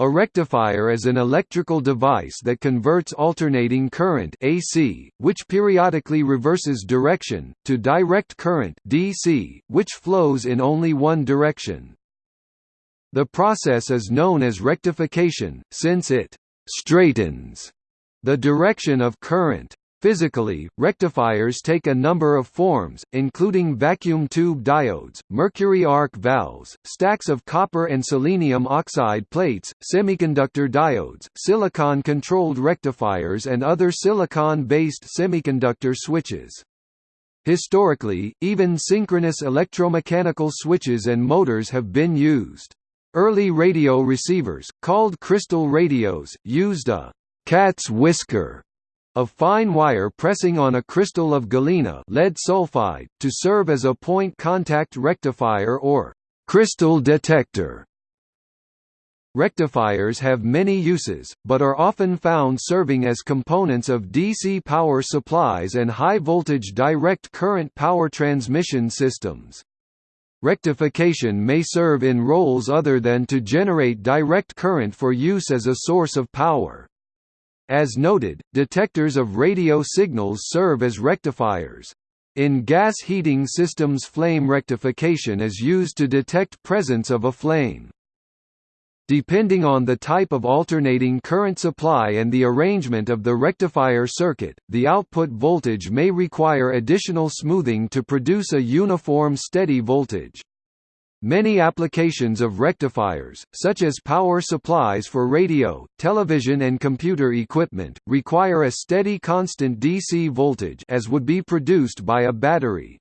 A rectifier is an electrical device that converts alternating current AC, which periodically reverses direction, to direct current DC, which flows in only one direction. The process is known as rectification, since it «straightens» the direction of current. Physically, rectifiers take a number of forms, including vacuum tube diodes, mercury arc valves, stacks of copper and selenium oxide plates, semiconductor diodes, silicon-controlled rectifiers and other silicon-based semiconductor switches. Historically, even synchronous electromechanical switches and motors have been used. Early radio receivers, called crystal radios, used a cat's whisker of fine wire pressing on a crystal of galena lead sulfide, to serve as a point contact rectifier or crystal detector. Rectifiers have many uses, but are often found serving as components of DC power supplies and high-voltage direct current power transmission systems. Rectification may serve in roles other than to generate direct current for use as a source of power. As noted, detectors of radio signals serve as rectifiers. In gas heating systems flame rectification is used to detect presence of a flame. Depending on the type of alternating current supply and the arrangement of the rectifier circuit, the output voltage may require additional smoothing to produce a uniform steady voltage. Many applications of rectifiers, such as power supplies for radio, television and computer equipment, require a steady constant DC voltage as would be produced by a battery.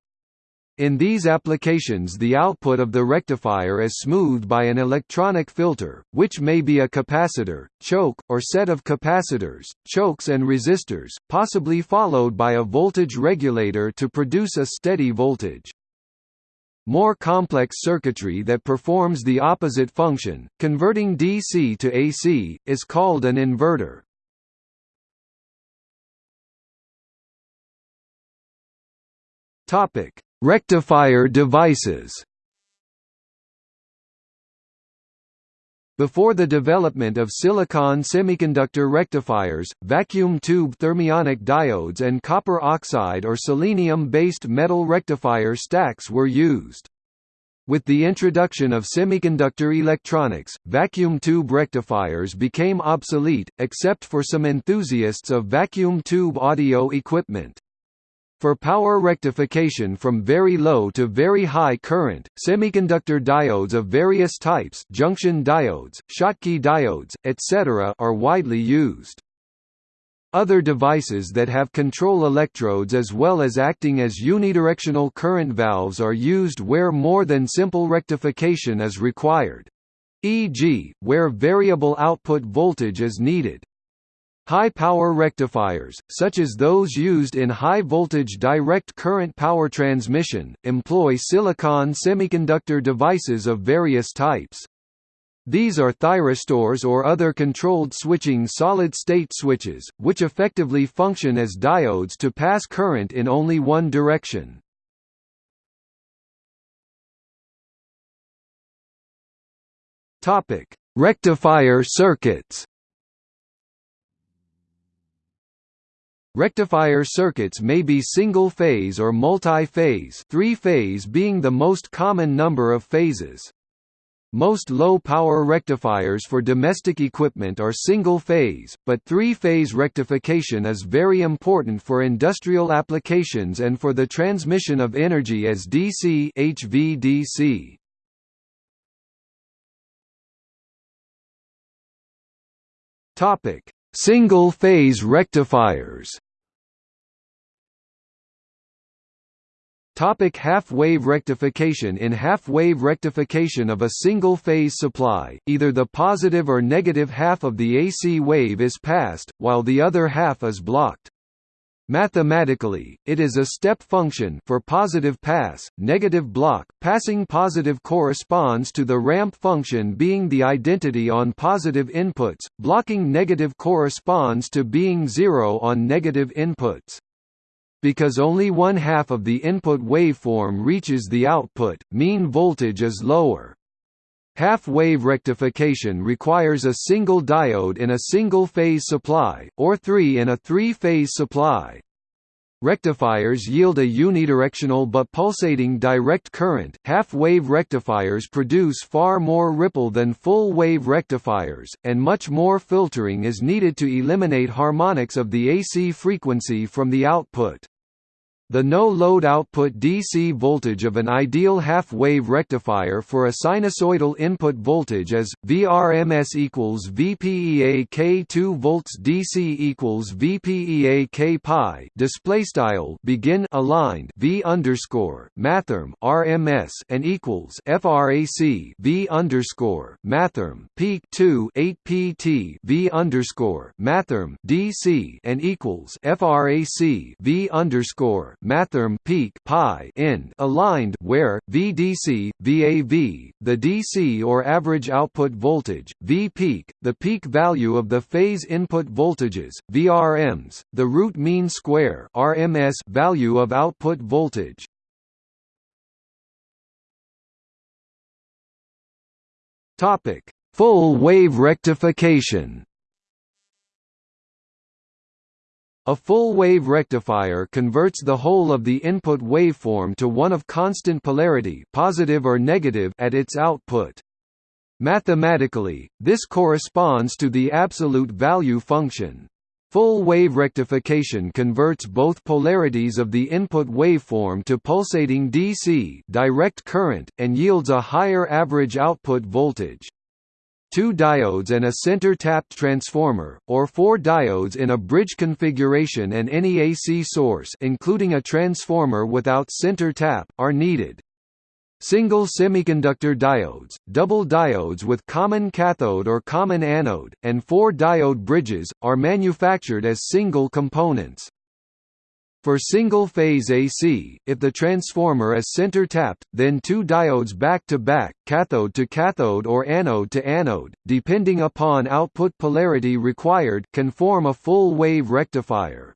In these applications the output of the rectifier is smoothed by an electronic filter, which may be a capacitor, choke, or set of capacitors, chokes and resistors, possibly followed by a voltage regulator to produce a steady voltage. More complex circuitry that performs the opposite function, converting DC to AC, is called an inverter. Topic: Rectifier devices. Before the development of silicon semiconductor rectifiers, vacuum tube thermionic diodes and copper oxide or selenium-based metal rectifier stacks were used. With the introduction of semiconductor electronics, vacuum tube rectifiers became obsolete, except for some enthusiasts of vacuum tube audio equipment. For power rectification from very low to very high current, semiconductor diodes of various types junction diodes, Schottky diodes, etc. are widely used. Other devices that have control electrodes as well as acting as unidirectional current valves are used where more than simple rectification is required. E.g., where variable output voltage is needed. High-power rectifiers, such as those used in high-voltage direct current power transmission, employ silicon semiconductor devices of various types. These are thyristors or other controlled switching solid-state switches, which effectively function as diodes to pass current in only one direction. Rectifier circuits Rectifier circuits may be single-phase or multi-phase three-phase being the most common number of phases. Most low-power rectifiers for domestic equipment are single-phase, but three-phase rectification is very important for industrial applications and for the transmission of energy as DC HVDC. Topic: Single-phase rectifiers Topic half-wave rectification In half-wave rectification of a single-phase supply, either the positive or negative half of the AC wave is passed, while the other half is blocked. Mathematically, it is a step function for positive pass, negative block. Passing positive corresponds to the ramp function being the identity on positive inputs, blocking negative corresponds to being zero on negative inputs. Because only one half of the input waveform reaches the output, mean voltage is lower. half-wave rectification requires a single diode in a single-phase supply, or three in a three-phase supply. Rectifiers yield a unidirectional but pulsating direct current. Half-wave rectifiers produce far more ripple than full-wave rectifiers, and much more filtering is needed to eliminate harmonics of the AC frequency from the output. The no-load output DC voltage of an ideal half-wave rectifier for a sinusoidal input voltage is VRMS equals VPEA K2 volts DC equals VPEA K pi. Display style begin aligned V underscore mathrm RMS and equals FRAC V underscore mathrm peak 2 8 PT V underscore mathrm DC and equals FRAC V underscore mathrm peak pi end aligned where VDC VAV the DC or average output voltage V peak the peak value of the phase input voltages VRMs the root mean square RMS value of output voltage. Topic. Full wave rectification A full-wave rectifier converts the whole of the input waveform to one of constant polarity positive or negative at its output. Mathematically, this corresponds to the absolute value function. Full-wave rectification converts both polarities of the input waveform to pulsating DC direct current, and yields a higher average output voltage two diodes and a center-tapped transformer, or four diodes in a bridge configuration and any AC source including a transformer without center tap, are needed. Single semiconductor diodes, double diodes with common cathode or common anode, and four diode bridges, are manufactured as single components. For single-phase AC, if the transformer is center-tapped, then two diodes back-to-back, cathode to cathode or anode to anode, depending upon output polarity required, can form a full-wave rectifier.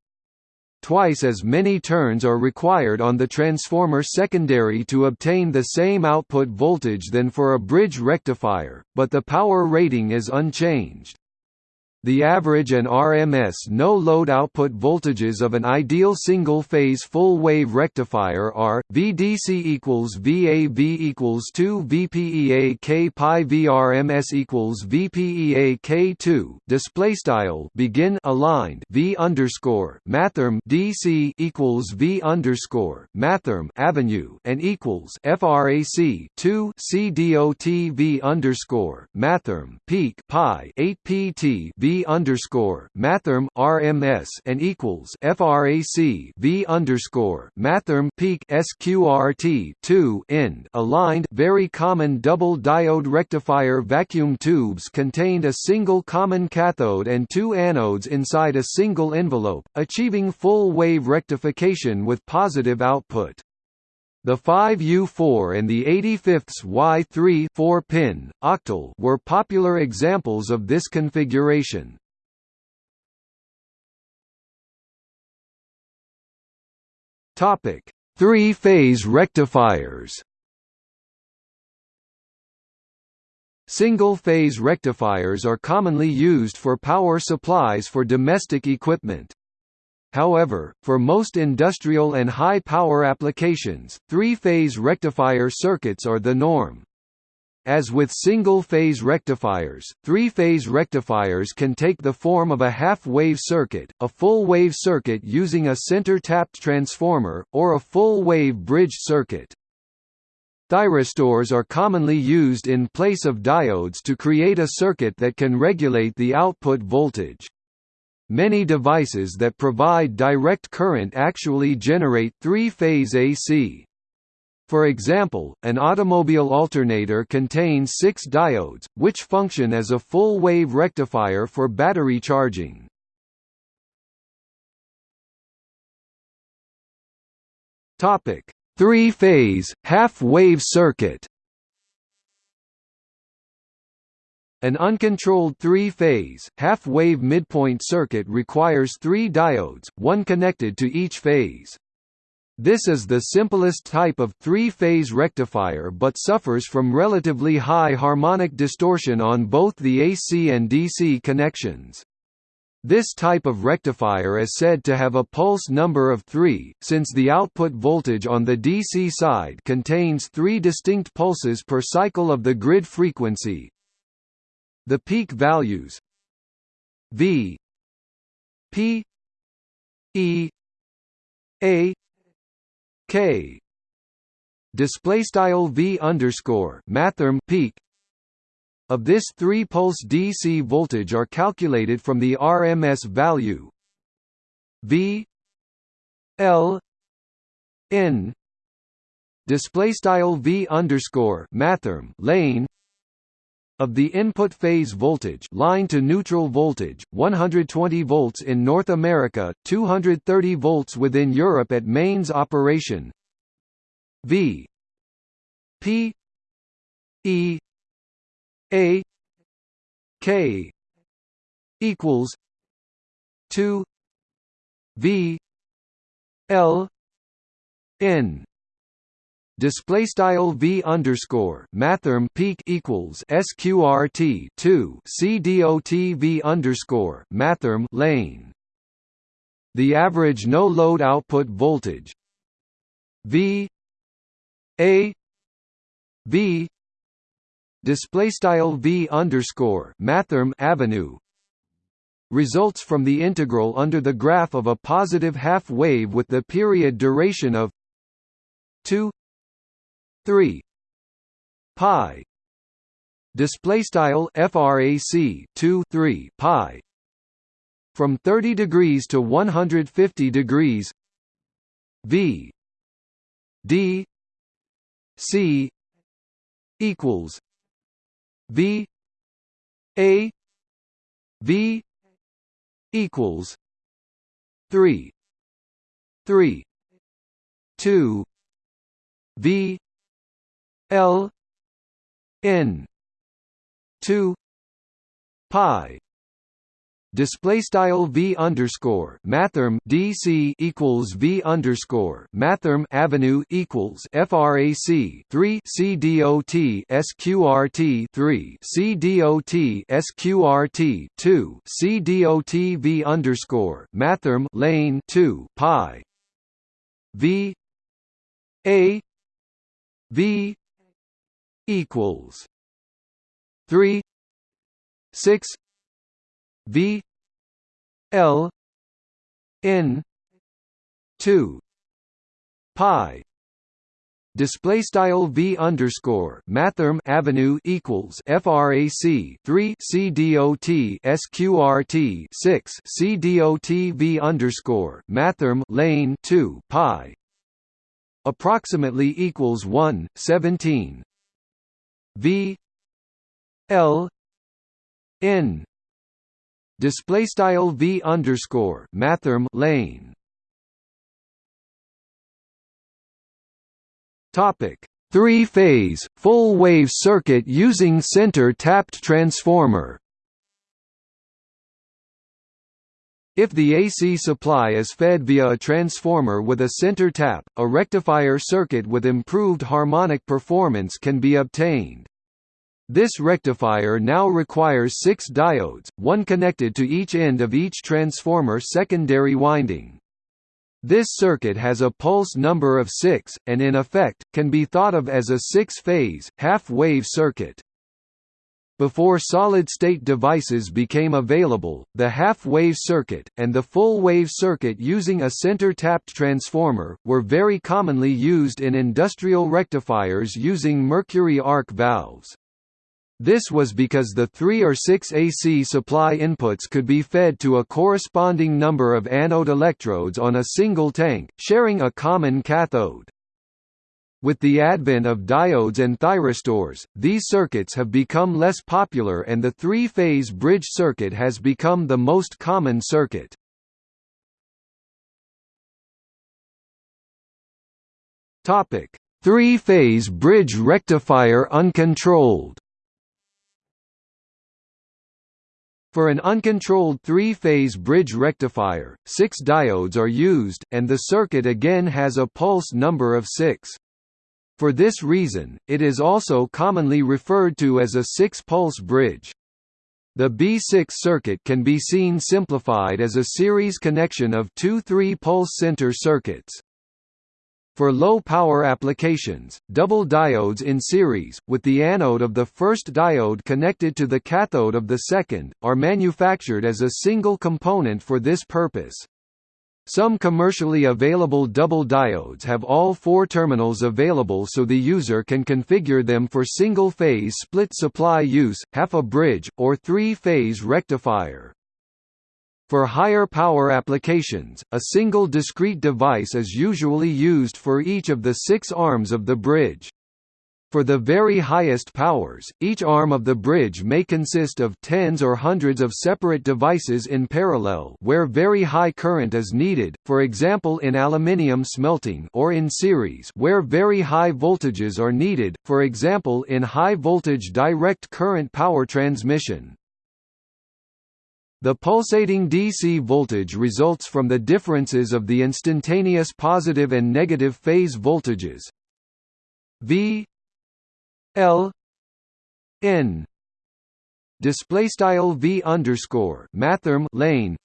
Twice as many turns are required on the transformer secondary to obtain the same output voltage than for a bridge rectifier, but the power rating is unchanged. The average and RMS no-load output voltages of an ideal single-phase full-wave rectifier are VDC equals VAV equals 2 VPEA K pi VRMS equals VPEA K2 display style begin aligned V underscore mathrm DC equals V underscore mathrm avenue and equals FRAC 2 CDOT V underscore mathrm peak pi 8 PT V underscore mathrm RMS and equals FRAC V underscore mathrm peak SQRT two end aligned very common double diode rectifier vacuum tubes contained a single common cathode and two anodes inside a single envelope, achieving full wave rectification with positive output. The 5U4 and the 85ths Y3 4-pin, octal were popular examples of this configuration. Three-phase rectifiers Single-phase rectifiers are commonly used for power supplies for domestic equipment. However, for most industrial and high-power applications, three-phase rectifier circuits are the norm. As with single-phase rectifiers, three-phase rectifiers can take the form of a half-wave circuit, a full-wave circuit using a center-tapped transformer, or a full-wave bridge circuit. Thyristors are commonly used in place of diodes to create a circuit that can regulate the output voltage. Many devices that provide direct current actually generate three-phase AC. For example, an automobile alternator contains six diodes, which function as a full-wave rectifier for battery charging. Three-phase, half-wave circuit An uncontrolled three-phase, half-wave midpoint circuit requires three diodes, one connected to each phase. This is the simplest type of three-phase rectifier but suffers from relatively high harmonic distortion on both the AC and DC connections. This type of rectifier is said to have a pulse number of 3, since the output voltage on the DC side contains three distinct pulses per cycle of the grid frequency. The peak values V P E A K. Display style V underscore mathrm peak of this three pulse DC voltage are calculated from the RMS value V L N. Display style V underscore mathrm lane of the input phase voltage line to neutral voltage 120 volts in North America 230 volts within Europe at mains operation. V. P. E. A. K. equals 2 V L N display style v underscore mathrm peak equals sqrt 2 cdot v underscore mathrm lane. The average no load output voltage v a v display style v underscore mathrm avenue results from the integral under the graph of a positive half wave with the period duration of 2 3 pi. Display style frac 2 3 pi. From 30 degrees to 150 degrees. V. D. C. equals v. A. V. equals 3 3 2 v L N two pi. Display style v underscore mathrm dc equals v underscore mathrm avenue equals frac 3 c dot sqrt 3 c dot sqrt 2 c dot v underscore mathrm lane 2 pi. V a v equals three six V L N two pi. Display style v underscore mathrm avenue equals frac 3 c dot sqrt 6 c dot v underscore mathrm lane 2 pi. Approximately equals 1 17 v l n. Display style v underscore mathrm lane. Topic three phase full wave circuit using center tapped transformer If the AC supply is fed via a transformer with a center tap, a rectifier circuit with improved harmonic performance can be obtained. This rectifier now requires six diodes, one connected to each end of each transformer secondary winding. This circuit has a pulse number of 6, and in effect, can be thought of as a six-phase, half-wave circuit. Before solid-state devices became available, the half-wave circuit, and the full-wave circuit using a center-tapped transformer, were very commonly used in industrial rectifiers using mercury arc valves. This was because the 3 or 6 AC supply inputs could be fed to a corresponding number of anode electrodes on a single tank, sharing a common cathode. With the advent of diodes and thyristors, these circuits have become less popular and the three-phase bridge circuit has become the most common circuit. Topic: Three-phase bridge rectifier uncontrolled. For an uncontrolled three-phase bridge rectifier, six diodes are used, and the circuit again has a pulse number of six. For this reason, it is also commonly referred to as a six-pulse bridge. The B6 circuit can be seen simplified as a series connection of two three-pulse center circuits. For low-power applications, double diodes in series, with the anode of the first diode connected to the cathode of the second, are manufactured as a single component for this purpose. Some commercially available double diodes have all four terminals available so the user can configure them for single-phase split supply use, half a bridge, or three-phase rectifier. For higher power applications, a single discrete device is usually used for each of the six arms of the bridge. For the very highest powers, each arm of the bridge may consist of tens or hundreds of separate devices in parallel where very high current is needed, for example in aluminium smelting or in series where very high voltages are needed, for example in high-voltage direct current power transmission. The pulsating DC voltage results from the differences of the instantaneous positive and negative phase voltages V L N display style V underscore mathrm lane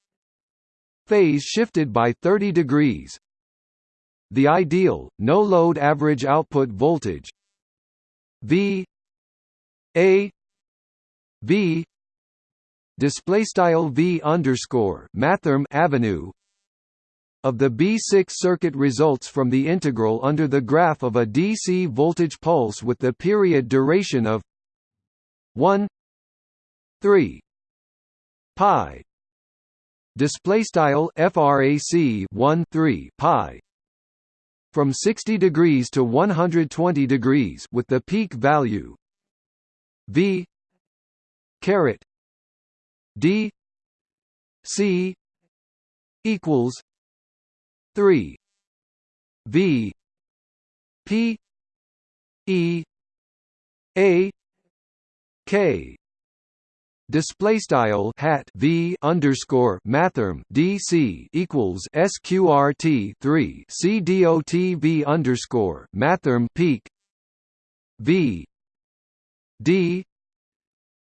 phase shifted by 30 degrees. The ideal no load average output voltage. V A V display style v underscore mathrm avenue of the B6 circuit results from the integral under the graph of a DC voltage pulse with the period duration of 1 3 pi. Display style frac 1 3 pi. From 60 degrees to 120 degrees with the peak value v caret D C equals three. V. P. E. A. K. Display style hat v underscore mathrm dc equals sqrt three. C dot v underscore mathrm peak. V. D.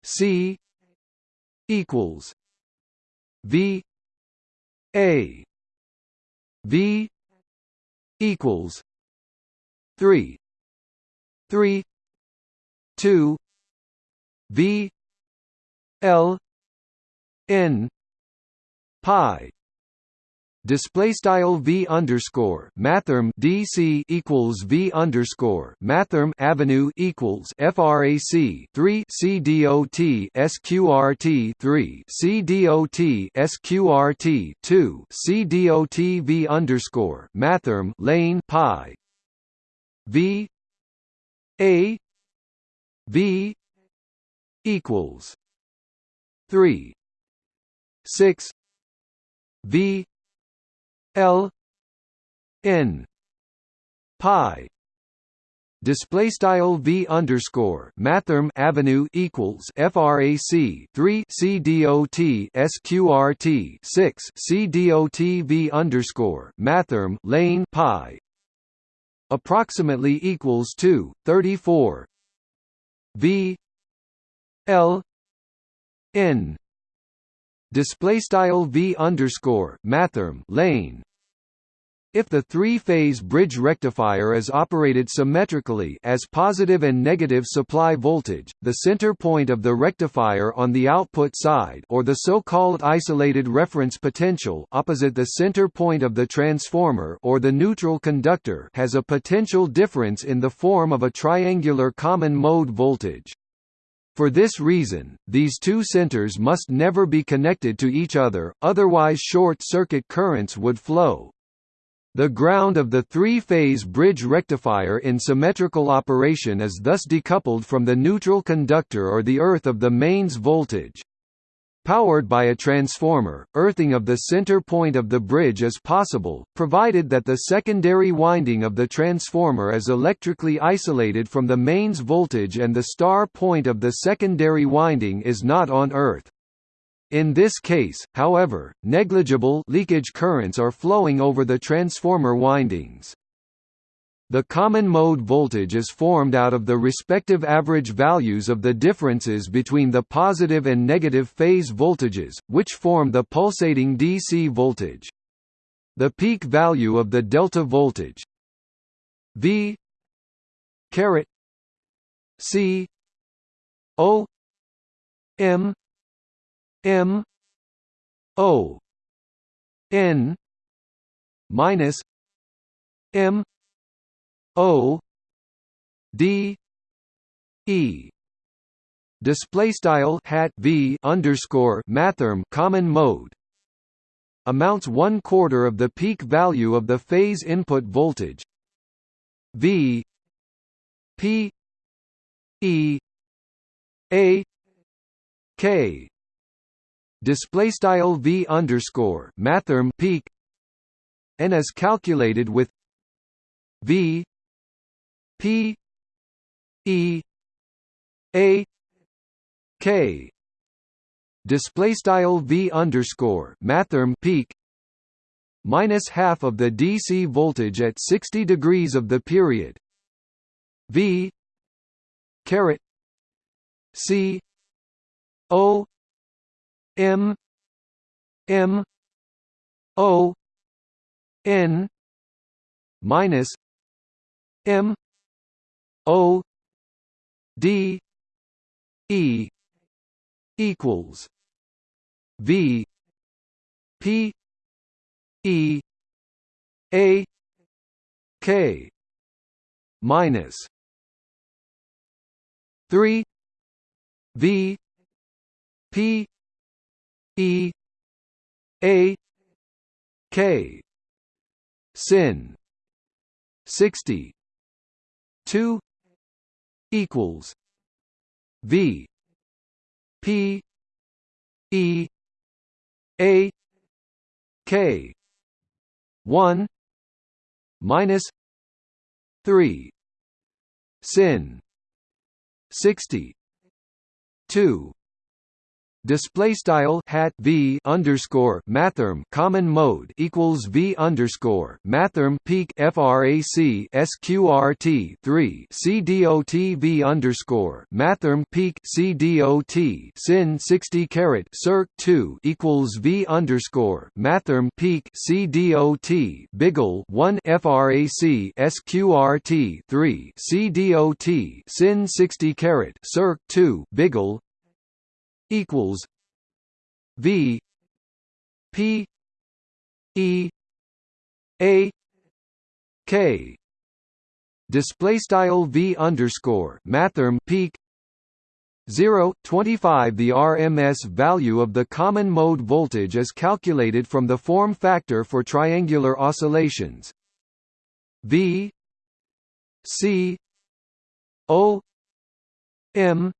C equals V A V equals three three two V L N pi display style v underscore mathrm dc equals v underscore mathrm avenue equals frac 3 c dot sqrt 3 c dot sqrt 2 c dot v underscore mathrm lane pi. V a v equals 3 6 v L N pi. Display style v underscore mathrm avenue equals frac 3 c dot sqrt 6 c dot v underscore mathrm lane pi. Approximately equals to 34 v l n display style v underscore mathrm lane if the three-phase bridge rectifier is operated symmetrically as positive and negative supply voltage, the center point of the rectifier on the output side or the so-called isolated reference potential opposite the center point of the transformer or the neutral conductor has a potential difference in the form of a triangular common mode voltage. For this reason, these two centers must never be connected to each other, otherwise short-circuit currents would flow. The ground of the three-phase bridge rectifier in symmetrical operation is thus decoupled from the neutral conductor or the earth of the mains voltage. Powered by a transformer, earthing of the center point of the bridge is possible, provided that the secondary winding of the transformer is electrically isolated from the mains voltage and the star point of the secondary winding is not on earth. In this case, however, negligible leakage currents are flowing over the transformer windings. The common mode voltage is formed out of the respective average values of the differences between the positive and negative phase voltages, which form the pulsating DC voltage. The peak value of the delta voltage V caret C O M M O N minus M O D E. Display style hat V underscore mathrm common mode. Amounts one quarter of the peak value of the phase input voltage. V P E A K. Display style V underscore mathrm peak. And is calculated with V P E A K. Display style V underscore mathrm peak. Minus half of the DC voltage at 60 degrees of the period. V caret. C O M M O N minus M O D E equals V P E A K minus three V P E A K sin sixty two equals V P E A K one minus three sin sixty two display style hat v underscore mathrm common mode equals v underscore mathrm peak frac sqrt 3 cdot v underscore mathrm peak cdot sin 60 caret circ 2 equals v underscore mathrm peak cdot biggle 1 frac sqrt 3 cdot sin 60 caret circ 2 biggle equals V P E A K. Display style V underscore mathrm peak 0 25 the RMS value of the common mode voltage is calculated from the form factor for triangular oscillations. V C O M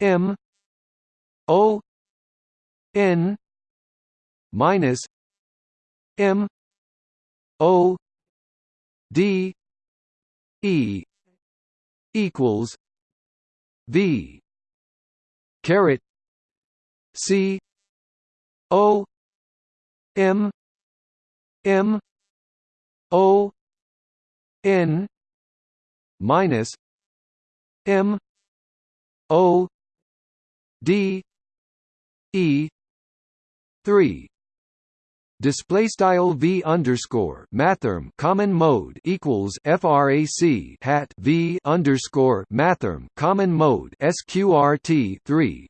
M O N minus M O D E equals V caret C O M M O N minus M O D E. three. Display style v underscore mathrm common mode equals frac hat v underscore mathrm common mode sqrt 3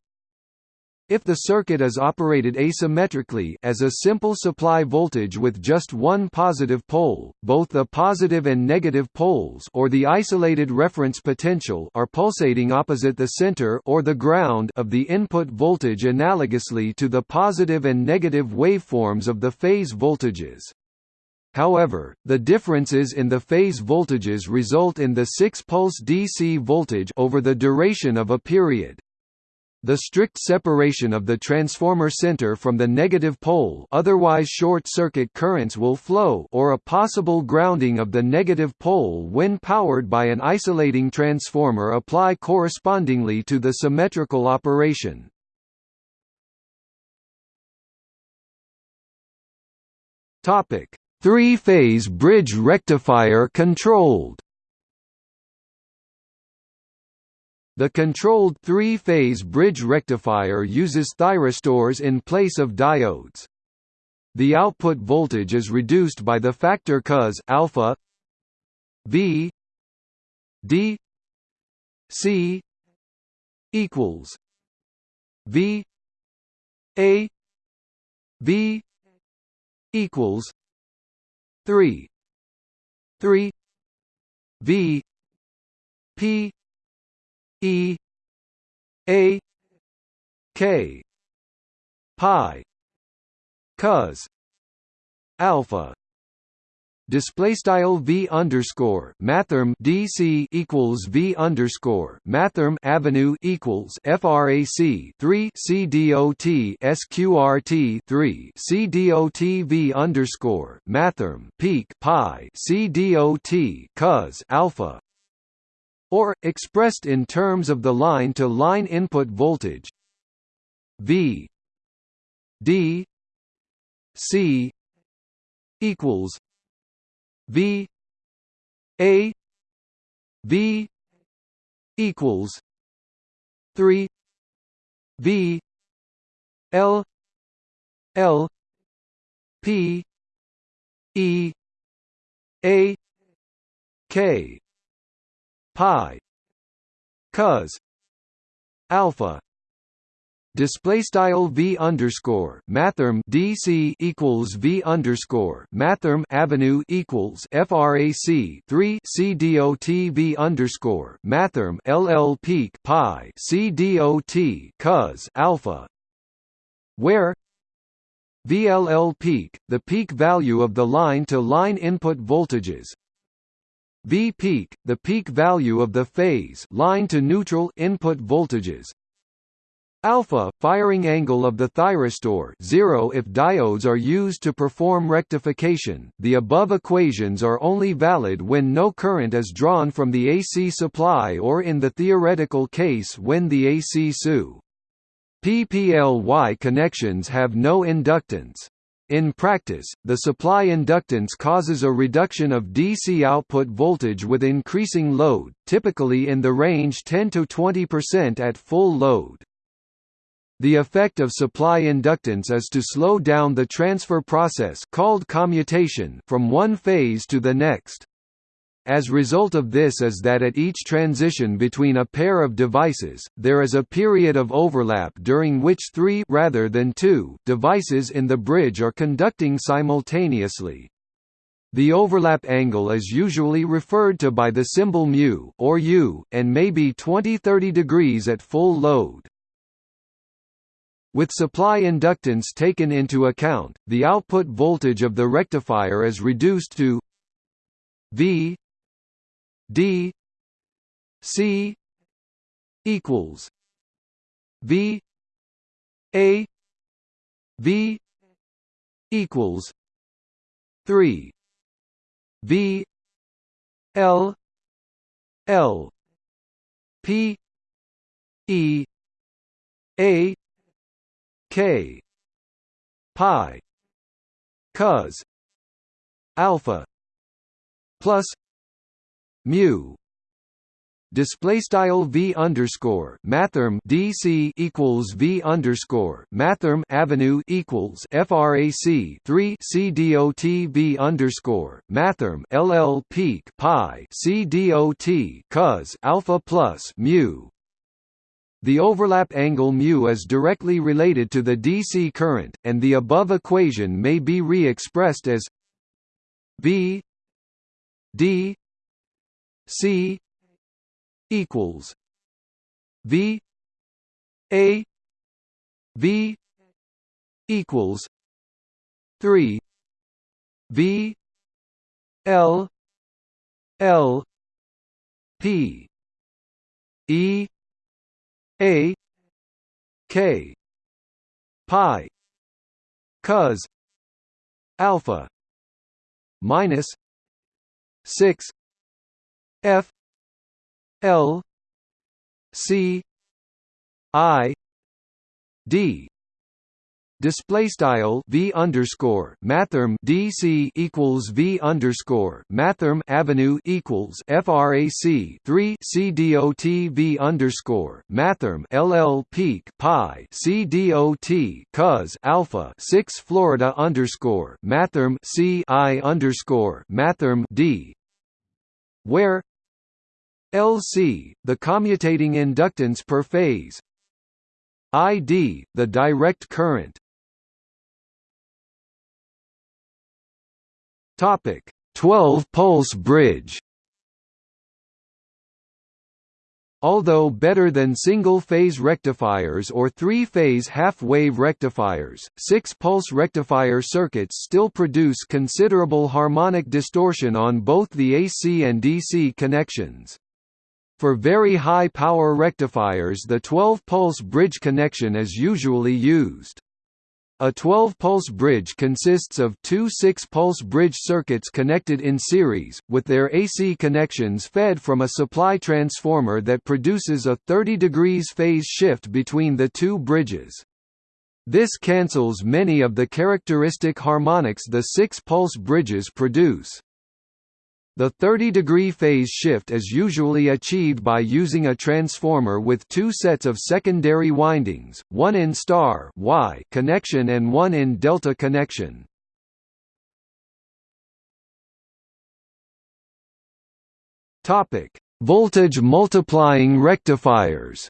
if the circuit is operated asymmetrically as a simple supply voltage with just one positive pole, both the positive and negative poles or the isolated reference potential are pulsating opposite the center or the ground of the input voltage analogously to the positive and negative waveforms of the phase voltages. However, the differences in the phase voltages result in the 6-pulse DC voltage over the duration of a period. The strict separation of the transformer center from the negative pole otherwise short-circuit currents will flow or a possible grounding of the negative pole when powered by an isolating transformer apply correspondingly to the symmetrical operation. Three-phase bridge rectifier controlled The controlled three-phase bridge rectifier uses thyristors in place of diodes. The output voltage is reduced by the factor cos alpha V D C equals V A V equals three three V P E A K pi cos alpha. Display style v underscore mathrm dc equals v underscore mathrm avenue equals frac 3 c dot sqrt 3 c dot v underscore mathrm peak pi c dot cos alpha or expressed in terms of the line to line input voltage. V d c equals V A V equals three V L L P E A K pi cos alpha display style v underscore mathrm dc equals v underscore mathrm avenue equals frac 3 c dot v underscore mathrm ll peak pi c dot cos alpha where VLL peak, the peak value of the line-to-line -line input voltages V peak, the peak value of the phase line-to-neutral input voltages Alpha firing angle of the thyristor 0 if diodes are used to perform rectification. The above equations are only valid when no current is drawn from the AC supply or in the theoretical case when the AC SU PPLY connections have no inductance. In practice, the supply inductance causes a reduction of DC output voltage with increasing load, typically in the range 10 to 20% at full load. The effect of supply inductance is to slow down the transfer process called commutation from one phase to the next. As a result of this is that at each transition between a pair of devices, there is a period of overlap during which three rather than two devices in the bridge are conducting simultaneously. The overlap angle is usually referred to by the symbol mu or u, and may be 20-30 degrees at full load. With supply inductance taken into account, the output voltage of the rectifier is reduced to V D C equals V A V equals three V L L P E A K pi cos alpha plus mu. Display style v underscore mathrm dc equals v underscore mathrm avenue equals frac 3 c dot v underscore mathrm ll peak pi c dot cos alpha plus mu. The overlap angle mu is directly related to the DC current, and the above equation may be re-expressed as V D C equals V A V equals three V L L P E a K pi cos alpha minus 6 F L C I D. Display style v underscore mathrm dc equals v underscore mathrm avenue equals frac 3 c dot v underscore mathrm ll peak pi c dot cos alpha 6 florida underscore mathrm c i underscore mathrm d. Where LC, the commutating inductance per phase. ID, the direct current. Topic 12-pulse bridge. Although better than single-phase rectifiers or three-phase half-wave rectifiers, six-pulse rectifier circuits still produce considerable harmonic distortion on both the AC and DC connections. For very high power rectifiers the 12-pulse bridge connection is usually used. A 12-pulse bridge consists of two 6-pulse bridge circuits connected in series, with their AC connections fed from a supply transformer that produces a 30 degrees phase shift between the two bridges. This cancels many of the characteristic harmonics the 6-pulse bridges produce. The 30-degree phase shift is usually achieved by using a transformer with two sets of secondary windings, one in star Y connection and one in delta connection. Voltage multiplying rectifiers.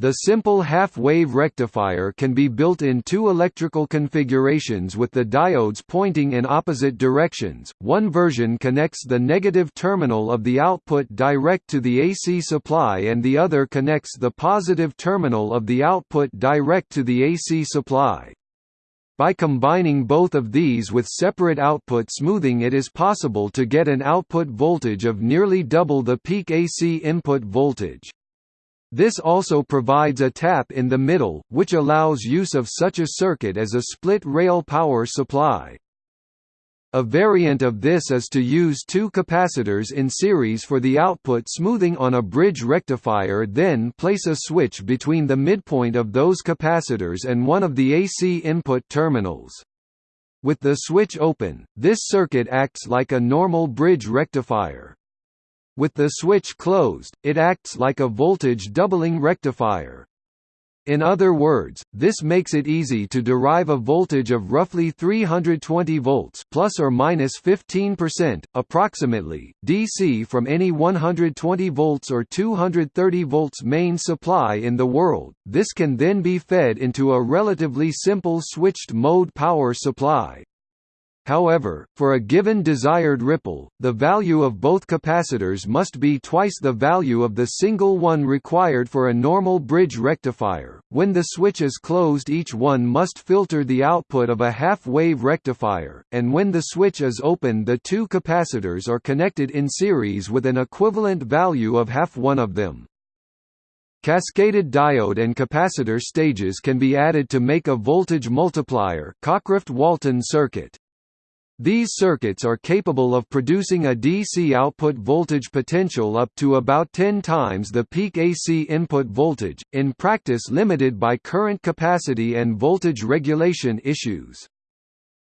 The simple half-wave rectifier can be built in two electrical configurations with the diodes pointing in opposite directions. One version connects the negative terminal of the output direct to the AC supply and the other connects the positive terminal of the output direct to the AC supply. By combining both of these with separate output smoothing it is possible to get an output voltage of nearly double the peak AC input voltage. This also provides a tap in the middle, which allows use of such a circuit as a split-rail power supply. A variant of this is to use two capacitors in series for the output smoothing on a bridge rectifier then place a switch between the midpoint of those capacitors and one of the AC input terminals. With the switch open, this circuit acts like a normal bridge rectifier. With the switch closed, it acts like a voltage doubling rectifier. In other words, this makes it easy to derive a voltage of roughly 320 volts plus or minus 15% approximately DC from any 120 volts or 230 volts main supply in the world. This can then be fed into a relatively simple switched mode power supply. However, for a given desired ripple, the value of both capacitors must be twice the value of the single one required for a normal bridge rectifier. When the switch is closed, each one must filter the output of a half-wave rectifier, and when the switch is open, the two capacitors are connected in series with an equivalent value of half one of them. Cascaded diode and capacitor stages can be added to make a voltage multiplier Cockcroft-Walton circuit. These circuits are capable of producing a DC output voltage potential up to about 10 times the peak AC input voltage, in practice limited by current capacity and voltage regulation issues.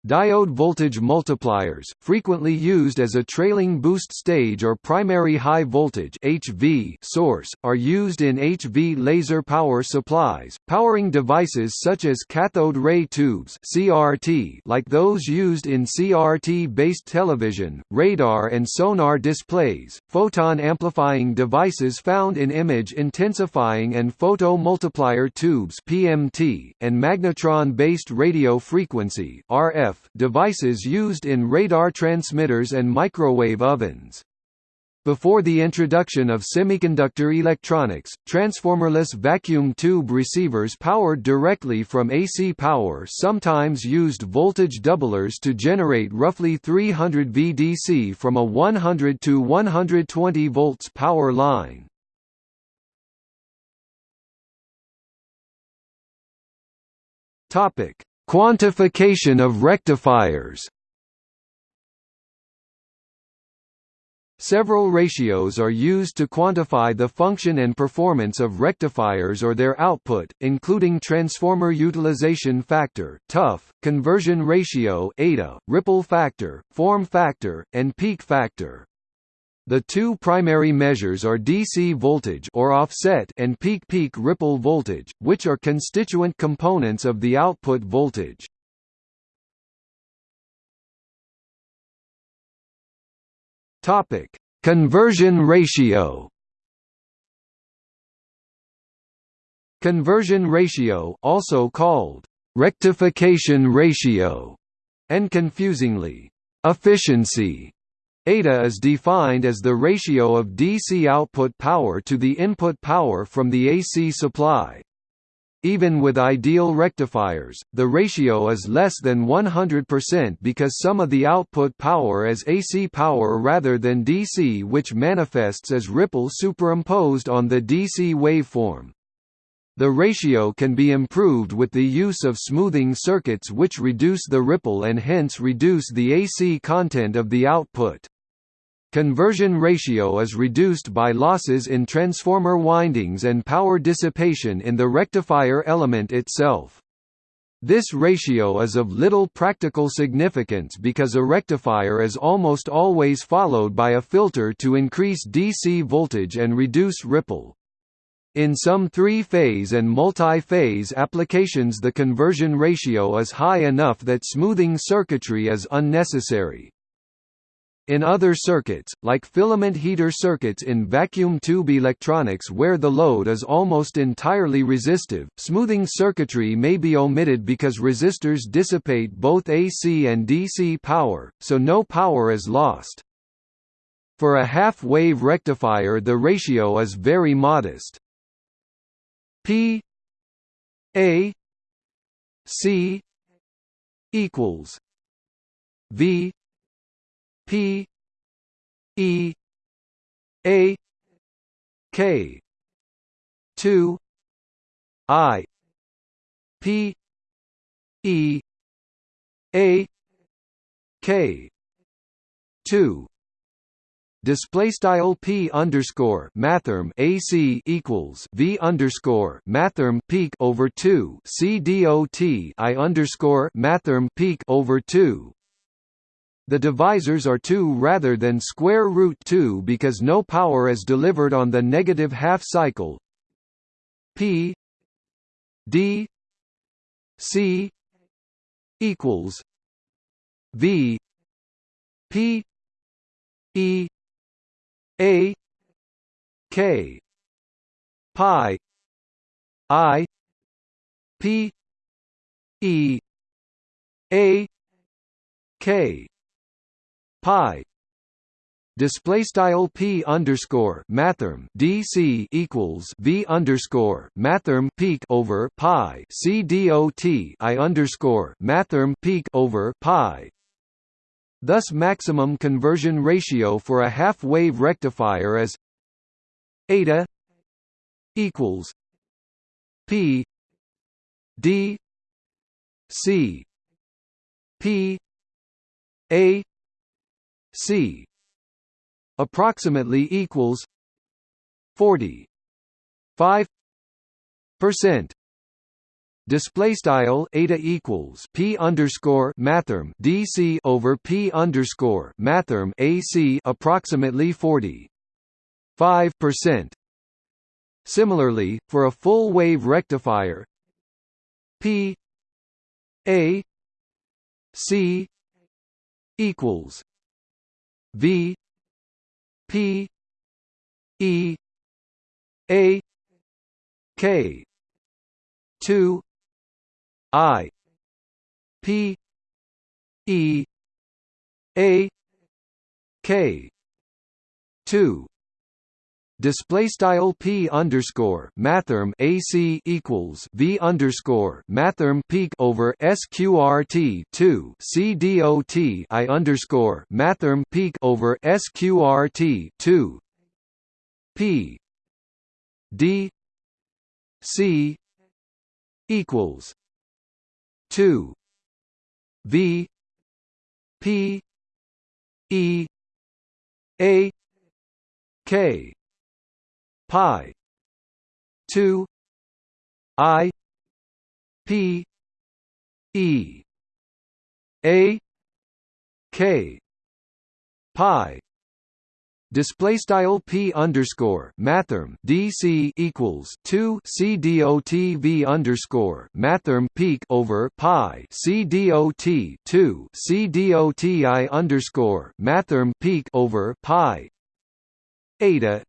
Diode voltage multipliers, frequently used as a trailing boost stage or primary high voltage (HV) source, are used in HV laser power supplies, powering devices such as cathode ray tubes (CRT), like those used in CRT-based television, radar and sonar displays, photon amplifying devices found in image intensifying and photo multiplier tubes (PMT), and magnetron-based radio frequency (RF) devices used in radar transmitters and microwave ovens. Before the introduction of semiconductor electronics, transformerless vacuum tube receivers powered directly from AC power sometimes used voltage doublers to generate roughly 300 VDC from a 100 to 120 volts power line. Quantification of rectifiers Several ratios are used to quantify the function and performance of rectifiers or their output, including transformer utilization factor (TUF), conversion ratio (eta), ripple factor, form factor, and peak factor. The two primary measures are DC voltage or offset and peak-peak ripple voltage, which are constituent components of the output voltage. Topic: Conversion ratio. Conversion ratio, also called rectification ratio, and confusingly efficiency eta is defined as the ratio of DC output power to the input power from the AC supply. Even with ideal rectifiers, the ratio is less than 100% because some of the output power is AC power rather than DC which manifests as ripple superimposed on the DC waveform. The ratio can be improved with the use of smoothing circuits which reduce the ripple and hence reduce the AC content of the output. Conversion ratio is reduced by losses in transformer windings and power dissipation in the rectifier element itself. This ratio is of little practical significance because a rectifier is almost always followed by a filter to increase DC voltage and reduce ripple. In some three-phase and multi-phase applications the conversion ratio is high enough that smoothing circuitry is unnecessary. In other circuits, like filament heater circuits in vacuum tube electronics where the load is almost entirely resistive, smoothing circuitry may be omitted because resistors dissipate both AC and DC power, so no power is lost. For a half-wave rectifier the ratio is very modest. P A C equals V P E A K two I P E A K two. Display style p underscore mathrm AC equals v underscore mathrm peak over two. C dot I underscore mathrm peak over two the divisors are 2 rather than square root 2 because no power is delivered on the negative half cycle. P D C equals V P E A K pi I P E A K pi display style p underscore mathrm dc equals v underscore mathrm peak over pi c dot i underscore mathrm peak over pi. Thus, maximum conversion ratio for a half-wave rectifier is eta equals p d c p a C approximately equals 40 5 percent Display style eta equals p underscore mathrm DC over p underscore mathrm AC approximately 40 5 percent. Similarly, for a full wave rectifier, p a c equals V P E A K two I P E A K two Display style p underscore mathrm AC equals v underscore mathrm peak over sqrt two c dot i underscore mathrm peak over sqrt two p d c equals two v p e a K pi. 2 I. P. E. A. K. Pi. Display style p underscore mathrm dc equals two c dot v underscore mathrm peak over pi c dot two c dot i underscore mathrm peak over pi. Eta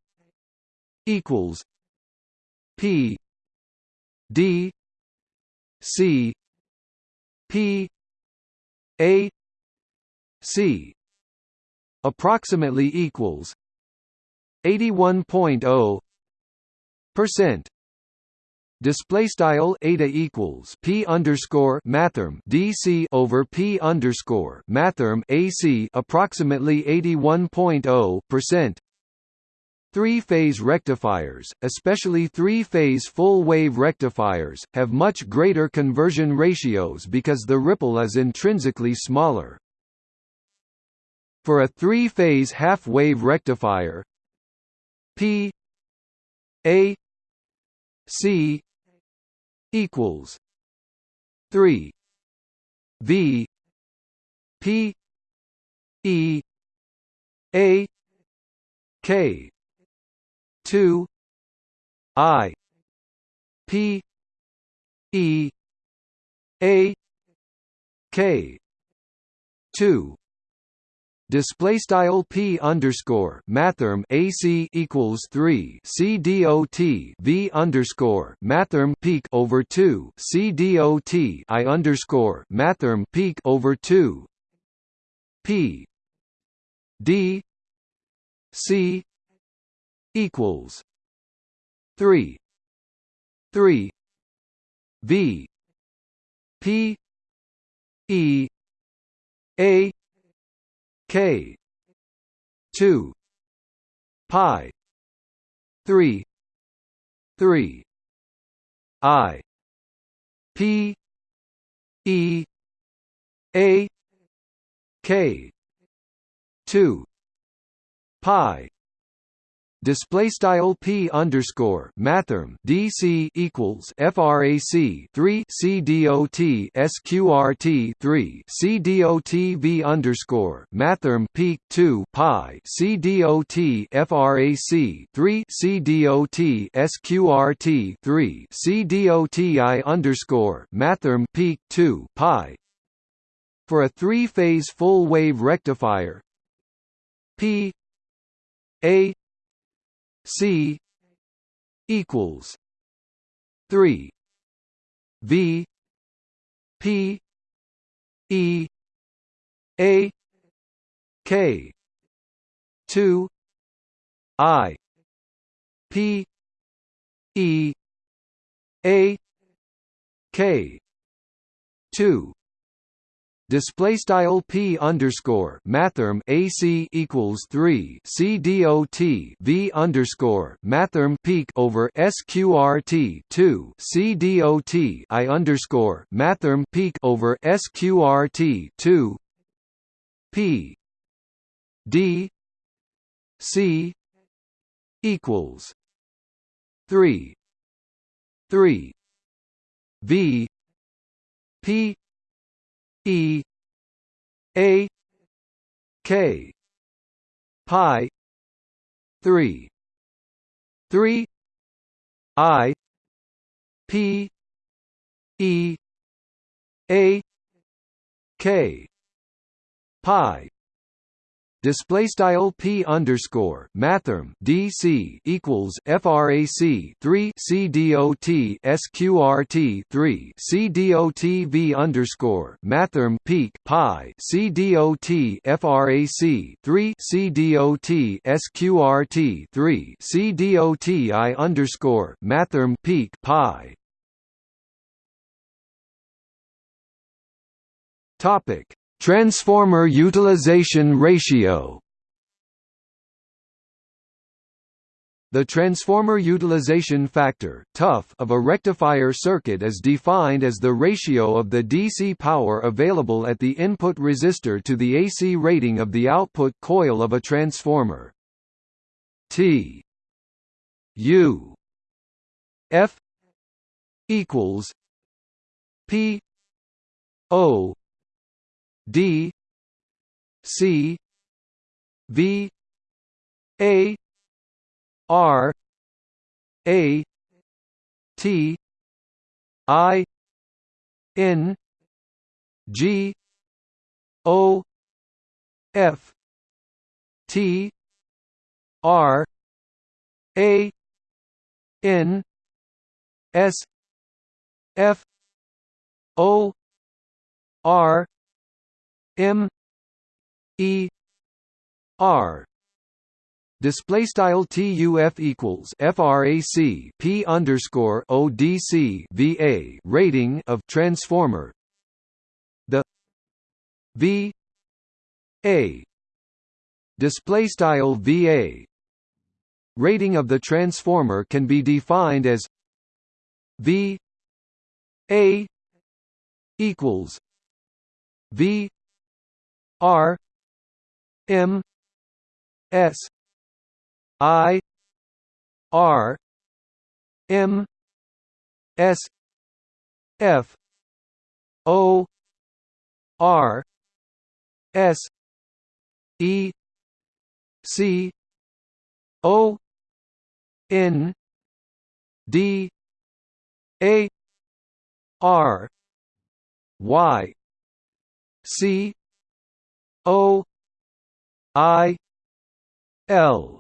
equals p d c p a c approximately equals 81.0 percent. Display style eta equals p underscore mathrm dc over p underscore mathrm ac approximately 81.0 percent Three-phase rectifiers, especially three-phase full-wave rectifiers, have much greater conversion ratios because the ripple is intrinsically smaller. For a three-phase half-wave rectifier P A C equals 3 V P E A K 2 I P E A K 2 Display style p underscore mathrm AC equals three C V underscore mathrm peak over two C I underscore mathrm peak over two P D C equals three three V P E A K two pi three three I P E A K two pi display style p underscore mathrm dc equals frac 3 c dot sqrt 3 c dot v underscore mathrm peak 2 pi c dot frac 3 c dot sqrt 3 c dot i underscore mathrm peak 2 pi. For a three-phase full-wave rectifier p a C equals three V P E A K two I P E A K two display style p underscore mathrm AC equals three C dot V underscore mathrm peak over SQRT two C dot I underscore mathrm peak over SQRT two P D C equals three three V P E A K pi three three I P E A K pi display style p underscore mathrm dc equals frac 3 c dot sqrt 3 c dot v underscore mathrm peak pi c dot frac 3 c dot sqrt 3 c dot i underscore mathrm peak pi. Topic Transformer utilization ratio The transformer utilization factor of a rectifier circuit is defined as the ratio of the DC power available at the input resistor to the AC rating of the output coil of a transformer. T U F equals P O D C V A R A T I N G O F T R A N S F O R M E R. Display style TUF equals FRAC P underscore ODC VA rating of transformer. The V A. Display style VA rating of the transformer can be defined as V A equals V R M S I R M S F O R S E C O N D A R Y C O I L.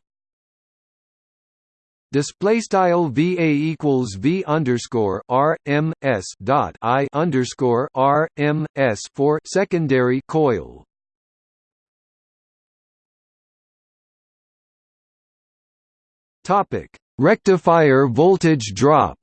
Display style VA equals V underscore R M S dot I underscore R M S for secondary coil. Topic. Rectifier voltage drop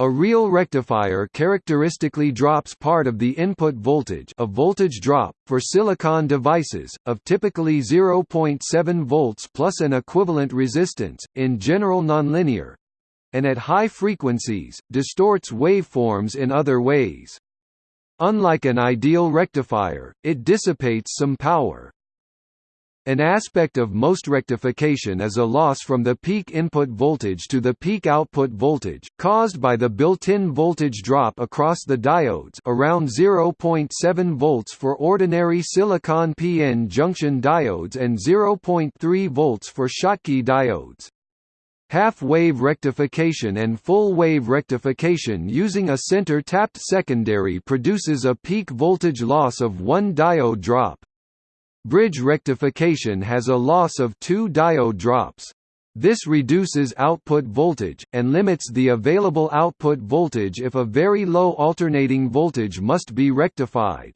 A real rectifier characteristically drops part of the input voltage a voltage drop, for silicon devices, of typically 0.7 volts plus an equivalent resistance, in general nonlinear and at high frequencies, distorts waveforms in other ways. Unlike an ideal rectifier, it dissipates some power. An aspect of most rectification is a loss from the peak input voltage to the peak output voltage, caused by the built-in voltage drop across the diodes around 0.7 volts for ordinary silicon p-n junction diodes and 0.3 volts for Schottky diodes. Half-wave rectification and full-wave rectification using a center-tapped secondary produces a peak voltage loss of one diode drop. Bridge rectification has a loss of two diode drops. This reduces output voltage, and limits the available output voltage if a very low alternating voltage must be rectified.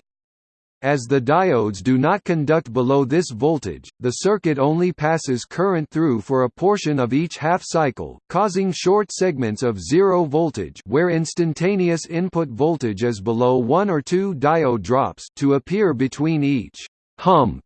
As the diodes do not conduct below this voltage, the circuit only passes current through for a portion of each half cycle, causing short segments of zero voltage where instantaneous input voltage is below one or two diode drops to appear between each hump.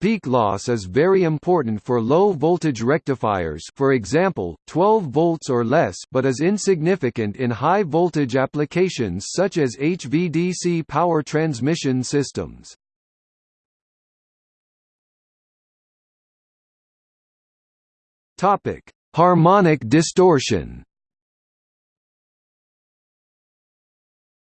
Peak loss is very important for low-voltage rectifiers for example, 12 volts or less but is insignificant in high-voltage applications such as HVDC power transmission systems. Harmonic distortion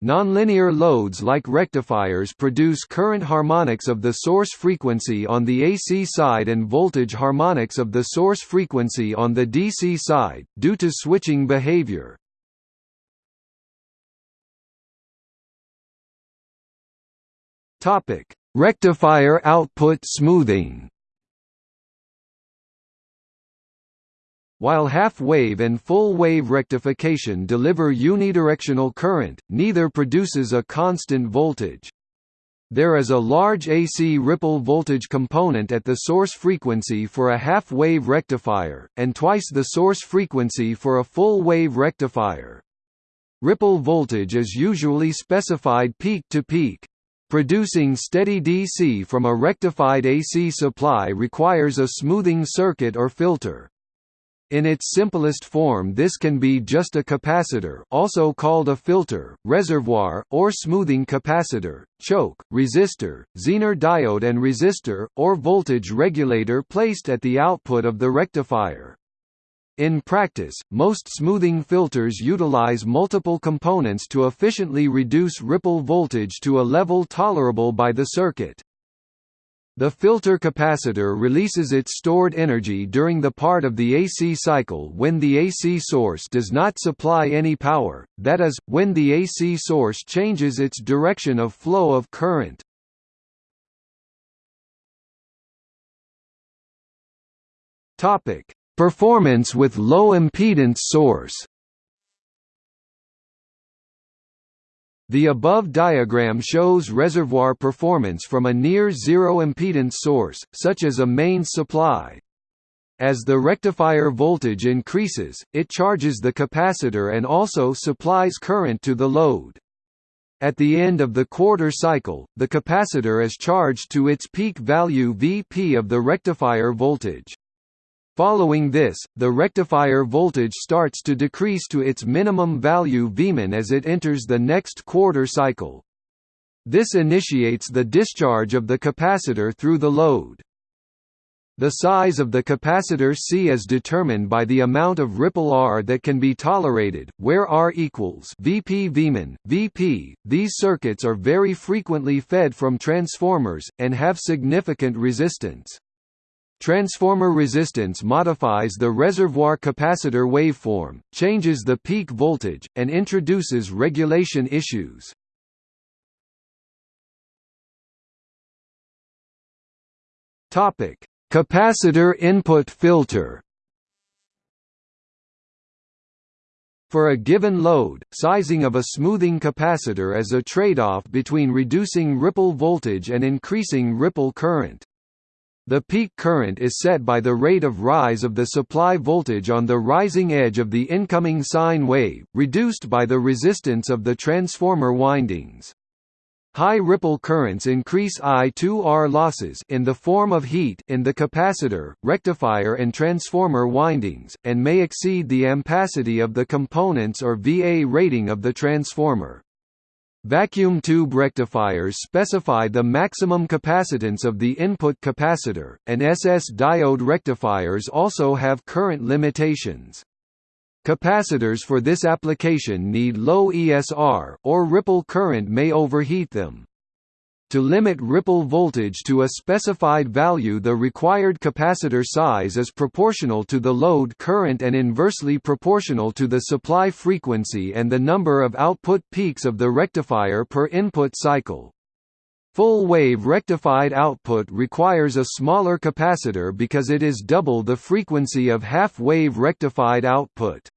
Nonlinear loads like rectifiers produce current harmonics of the source frequency on the AC side and voltage harmonics of the source frequency on the DC side, due to switching behavior. Rectifier output smoothing While half-wave and full-wave rectification deliver unidirectional current, neither produces a constant voltage. There is a large AC ripple voltage component at the source frequency for a half-wave rectifier, and twice the source frequency for a full-wave rectifier. Ripple voltage is usually specified peak to peak. Producing steady DC from a rectified AC supply requires a smoothing circuit or filter. In its simplest form this can be just a capacitor also called a filter, reservoir, or smoothing capacitor, choke, resistor, Zener diode and resistor, or voltage regulator placed at the output of the rectifier. In practice, most smoothing filters utilize multiple components to efficiently reduce ripple voltage to a level tolerable by the circuit. The filter capacitor releases its stored energy during the part of the AC cycle when the AC source does not supply any power, that is, when the AC source changes its direction of flow of current. Performance with low impedance source The above diagram shows reservoir performance from a near-zero impedance source, such as a mains supply. As the rectifier voltage increases, it charges the capacitor and also supplies current to the load. At the end of the quarter cycle, the capacitor is charged to its peak value Vp of the rectifier voltage. Following this, the rectifier voltage starts to decrease to its minimum value Vmin as it enters the next quarter cycle. This initiates the discharge of the capacitor through the load. The size of the capacitor C is determined by the amount of ripple R that can be tolerated, where R equals Vp Vmin, Vp. These circuits are very frequently fed from transformers, and have significant resistance. Transformer resistance modifies the reservoir capacitor waveform, changes the peak voltage, and introduces regulation issues. Topic: Capacitor input filter. For a given load, sizing of a smoothing capacitor is a trade-off between reducing ripple voltage and increasing ripple current. The peak current is set by the rate of rise of the supply voltage on the rising edge of the incoming sine wave, reduced by the resistance of the transformer windings. High ripple currents increase I2R losses in the form of heat in the capacitor, rectifier and transformer windings, and may exceed the ampacity of the components or VA rating of the transformer. Vacuum tube rectifiers specify the maximum capacitance of the input capacitor, and SS diode rectifiers also have current limitations. Capacitors for this application need low ESR, or ripple current may overheat them. To limit ripple voltage to a specified value the required capacitor size is proportional to the load current and inversely proportional to the supply frequency and the number of output peaks of the rectifier per input cycle. Full-wave rectified output requires a smaller capacitor because it is double the frequency of half-wave rectified output.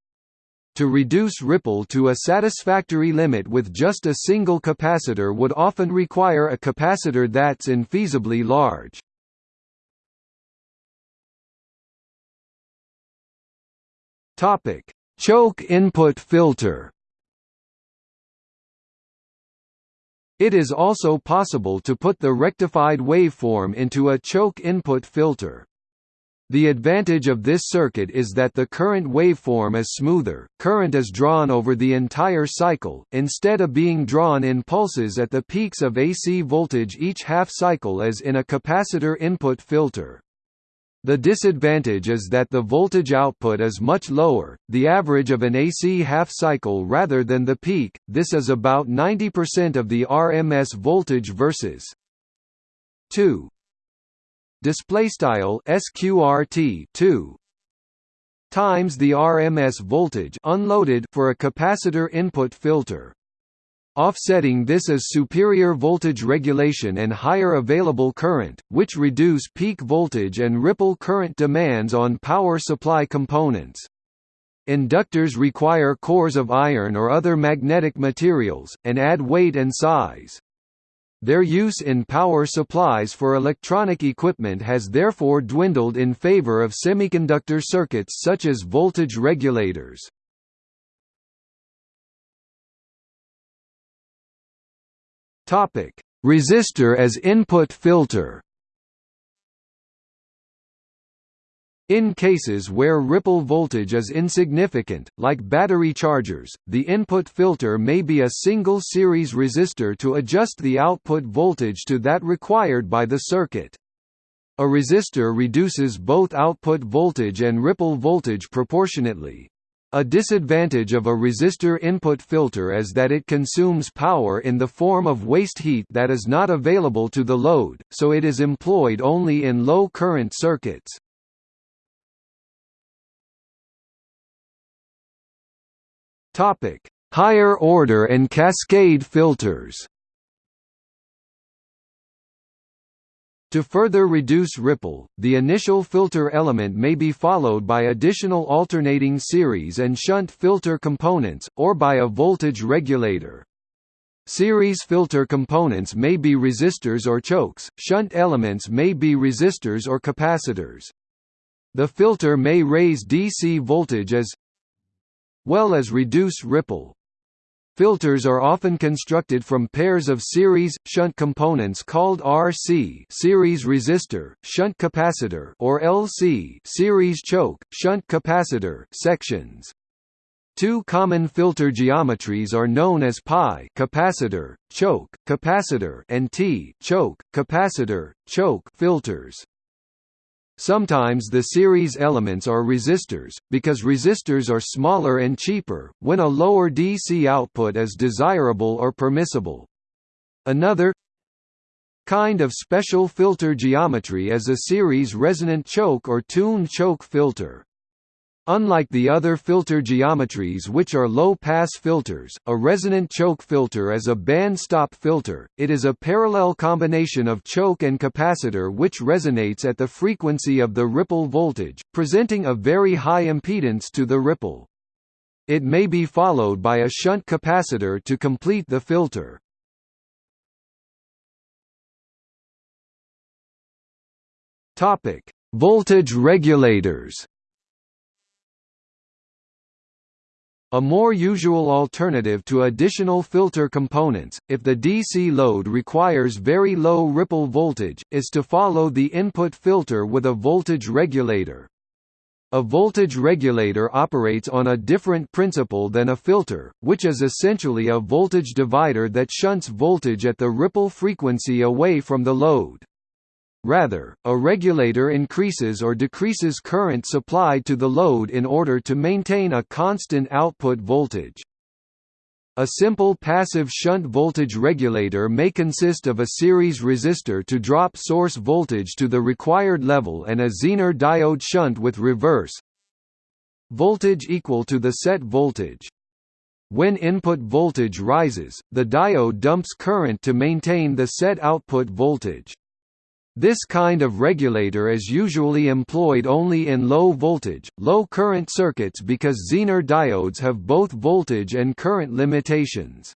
To reduce ripple to a satisfactory limit with just a single capacitor would often require a capacitor that's infeasibly large. Topic: Choke input filter. It is also possible to put the rectified waveform into a choke input filter. The advantage of this circuit is that the current waveform is smoother, current is drawn over the entire cycle, instead of being drawn in pulses at the peaks of AC voltage each half cycle as in a capacitor input filter. The disadvantage is that the voltage output is much lower, the average of an AC half cycle rather than the peak, this is about 90% of the RMS voltage versus 2 display style sqrt 2 times the RMS voltage unloaded for a capacitor input filter. Offsetting this is superior voltage regulation and higher available current, which reduce peak voltage and ripple current demands on power supply components. Inductors require cores of iron or other magnetic materials, and add weight and size. Their use in power supplies for electronic equipment has therefore dwindled in favor of semiconductor circuits such as voltage regulators. Resistor as input filter In cases where ripple voltage is insignificant, like battery chargers, the input filter may be a single series resistor to adjust the output voltage to that required by the circuit. A resistor reduces both output voltage and ripple voltage proportionately. A disadvantage of a resistor input filter is that it consumes power in the form of waste heat that is not available to the load, so it is employed only in low current circuits. Topic: Higher order and cascade filters. To further reduce ripple, the initial filter element may be followed by additional alternating series and shunt filter components, or by a voltage regulator. Series filter components may be resistors or chokes, shunt elements may be resistors or capacitors. The filter may raise DC voltage as well as reduce ripple. Filters are often constructed from pairs of series shunt components called RC series resistor, shunt capacitor or LC series choke, shunt capacitor sections. Two common filter geometries are known as pi capacitor, choke, capacitor and T choke, capacitor, choke filters. Sometimes the series elements are resistors, because resistors are smaller and cheaper, when a lower DC output is desirable or permissible. Another kind of special filter geometry is a series resonant choke or tuned choke filter. Unlike the other filter geometries which are low-pass filters, a resonant choke filter is a band-stop filter, it is a parallel combination of choke and capacitor which resonates at the frequency of the ripple voltage, presenting a very high impedance to the ripple. It may be followed by a shunt capacitor to complete the filter. Voltage regulators A more usual alternative to additional filter components, if the DC load requires very low ripple voltage, is to follow the input filter with a voltage regulator. A voltage regulator operates on a different principle than a filter, which is essentially a voltage divider that shunts voltage at the ripple frequency away from the load. Rather, a regulator increases or decreases current supplied to the load in order to maintain a constant output voltage. A simple passive shunt voltage regulator may consist of a series resistor to drop source voltage to the required level and a Zener diode shunt with reverse voltage equal to the set voltage. When input voltage rises, the diode dumps current to maintain the set output voltage. This kind of regulator is usually employed only in low-voltage, low-current circuits because Zener diodes have both voltage and current limitations.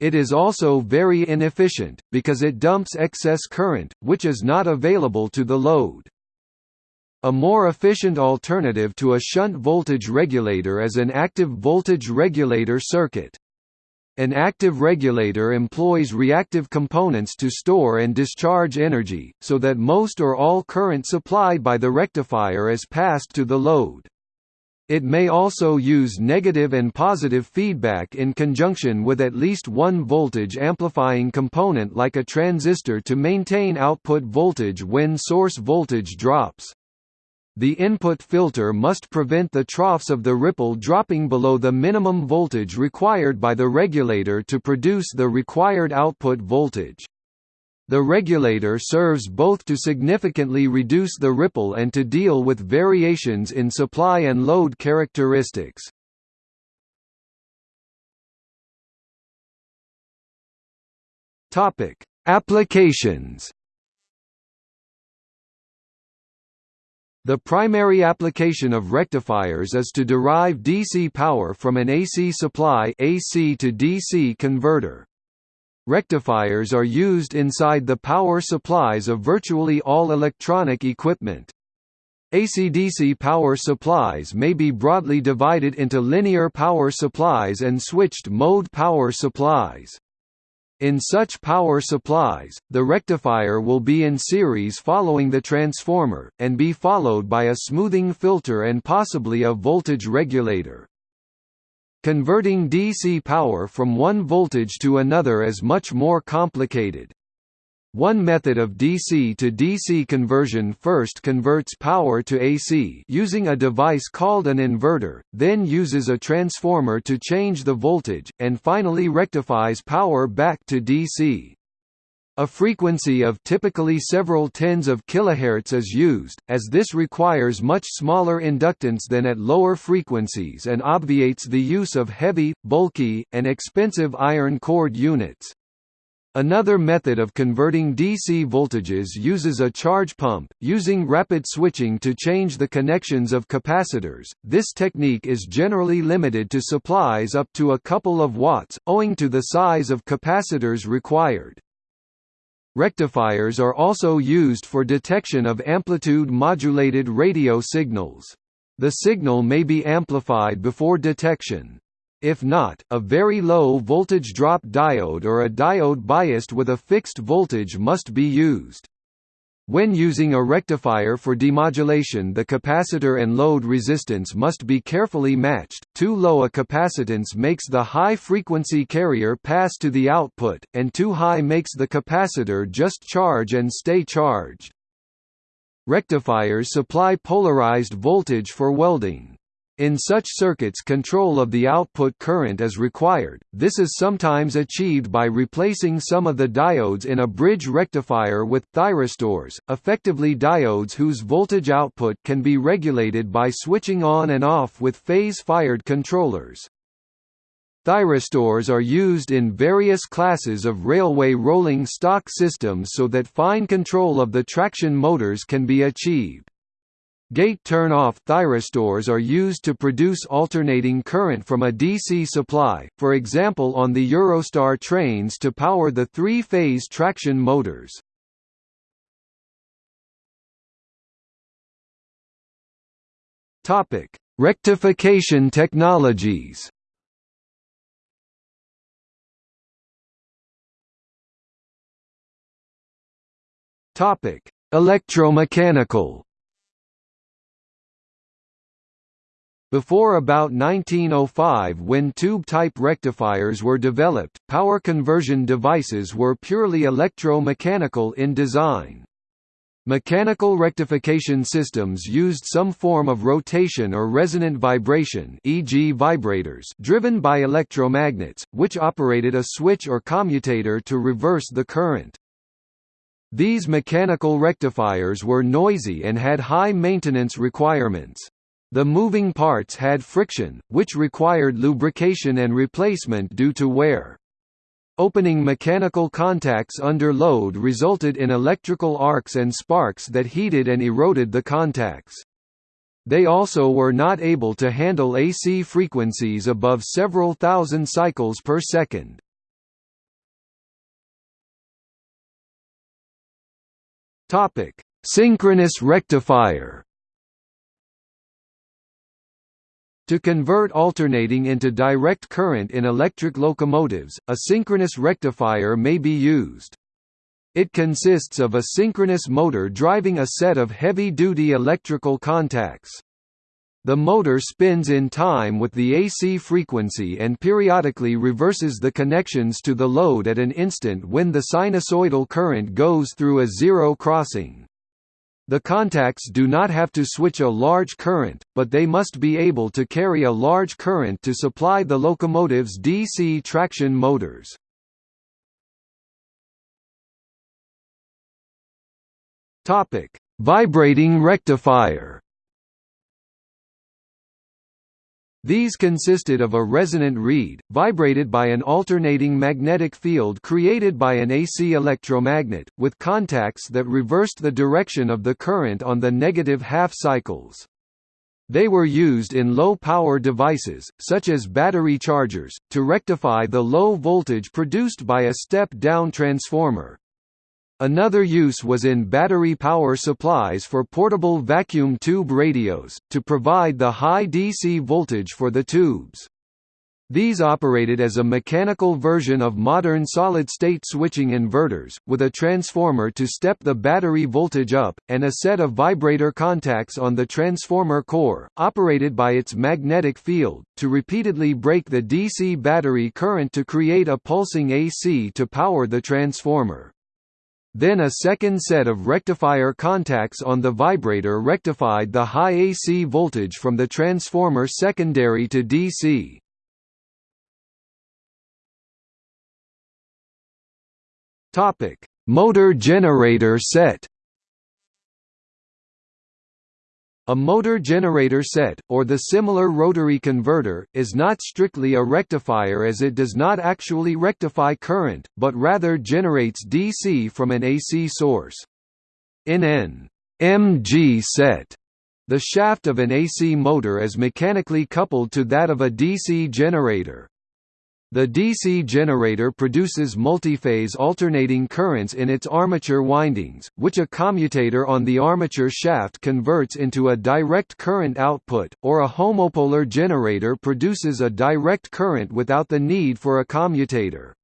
It is also very inefficient, because it dumps excess current, which is not available to the load. A more efficient alternative to a shunt voltage regulator is an active voltage regulator circuit. An active regulator employs reactive components to store and discharge energy, so that most or all current supplied by the rectifier is passed to the load. It may also use negative and positive feedback in conjunction with at least one voltage amplifying component like a transistor to maintain output voltage when source voltage drops. The input filter must prevent the troughs of the ripple dropping below the minimum voltage required by the regulator to produce the required output voltage. The regulator serves both to significantly reduce the ripple and to deal with variations in supply and load characteristics. Applications The primary application of rectifiers is to derive DC power from an AC supply AC to DC converter. Rectifiers are used inside the power supplies of virtually all electronic equipment. AC-DC power supplies may be broadly divided into linear power supplies and switched-mode power supplies. In such power supplies, the rectifier will be in series following the transformer, and be followed by a smoothing filter and possibly a voltage regulator. Converting DC power from one voltage to another is much more complicated. One method of DC to DC conversion first converts power to AC using a device called an inverter, then uses a transformer to change the voltage, and finally rectifies power back to DC. A frequency of typically several tens of kilohertz is used, as this requires much smaller inductance than at lower frequencies and obviates the use of heavy, bulky, and expensive iron cored units. Another method of converting DC voltages uses a charge pump, using rapid switching to change the connections of capacitors. This technique is generally limited to supplies up to a couple of watts, owing to the size of capacitors required. Rectifiers are also used for detection of amplitude-modulated radio signals. The signal may be amplified before detection. If not, a very low voltage drop diode or a diode biased with a fixed voltage must be used. When using a rectifier for demodulation the capacitor and load resistance must be carefully matched, too low a capacitance makes the high-frequency carrier pass to the output, and too high makes the capacitor just charge and stay charged. Rectifiers supply polarized voltage for welding. In such circuits control of the output current is required, this is sometimes achieved by replacing some of the diodes in a bridge rectifier with thyristors, effectively diodes whose voltage output can be regulated by switching on and off with phase-fired controllers. Thyristors are used in various classes of railway rolling stock systems so that fine control of the traction motors can be achieved. Gate turn-off thyristors are used to produce alternating current from a DC supply, for example on the Eurostar trains to power the three-phase traction motors. Rectification technologies Electromechanical Before about 1905 when tube-type rectifiers were developed, power conversion devices were purely electro-mechanical in design. Mechanical rectification systems used some form of rotation or resonant vibration e.g. vibrators driven by electromagnets, which operated a switch or commutator to reverse the current. These mechanical rectifiers were noisy and had high maintenance requirements. The moving parts had friction, which required lubrication and replacement due to wear. Opening mechanical contacts under load resulted in electrical arcs and sparks that heated and eroded the contacts. They also were not able to handle AC frequencies above several thousand cycles per second. Synchronous rectifier To convert alternating into direct current in electric locomotives, a synchronous rectifier may be used. It consists of a synchronous motor driving a set of heavy-duty electrical contacts. The motor spins in time with the AC frequency and periodically reverses the connections to the load at an instant when the sinusoidal current goes through a zero crossing. The contacts do not have to switch a large current, but they must be able to carry a large current to supply the locomotive's DC traction motors. Vibrating rectifier These consisted of a resonant reed, vibrated by an alternating magnetic field created by an AC electromagnet, with contacts that reversed the direction of the current on the negative half cycles. They were used in low-power devices, such as battery chargers, to rectify the low voltage produced by a step-down transformer. Another use was in battery power supplies for portable vacuum tube radios, to provide the high DC voltage for the tubes. These operated as a mechanical version of modern solid-state switching inverters, with a transformer to step the battery voltage up, and a set of vibrator contacts on the transformer core, operated by its magnetic field, to repeatedly break the DC battery current to create a pulsing AC to power the transformer. Then a second set of rectifier contacts on the vibrator rectified the high AC voltage from the transformer secondary to DC. Topic: Motor generator set. A motor generator set, or the similar rotary converter, is not strictly a rectifier as it does not actually rectify current, but rather generates DC from an AC source. In an MG set, the shaft of an AC motor is mechanically coupled to that of a DC generator. The DC generator produces multiphase alternating currents in its armature windings, which a commutator on the armature shaft converts into a direct current output, or a homopolar generator produces a direct current without the need for a commutator.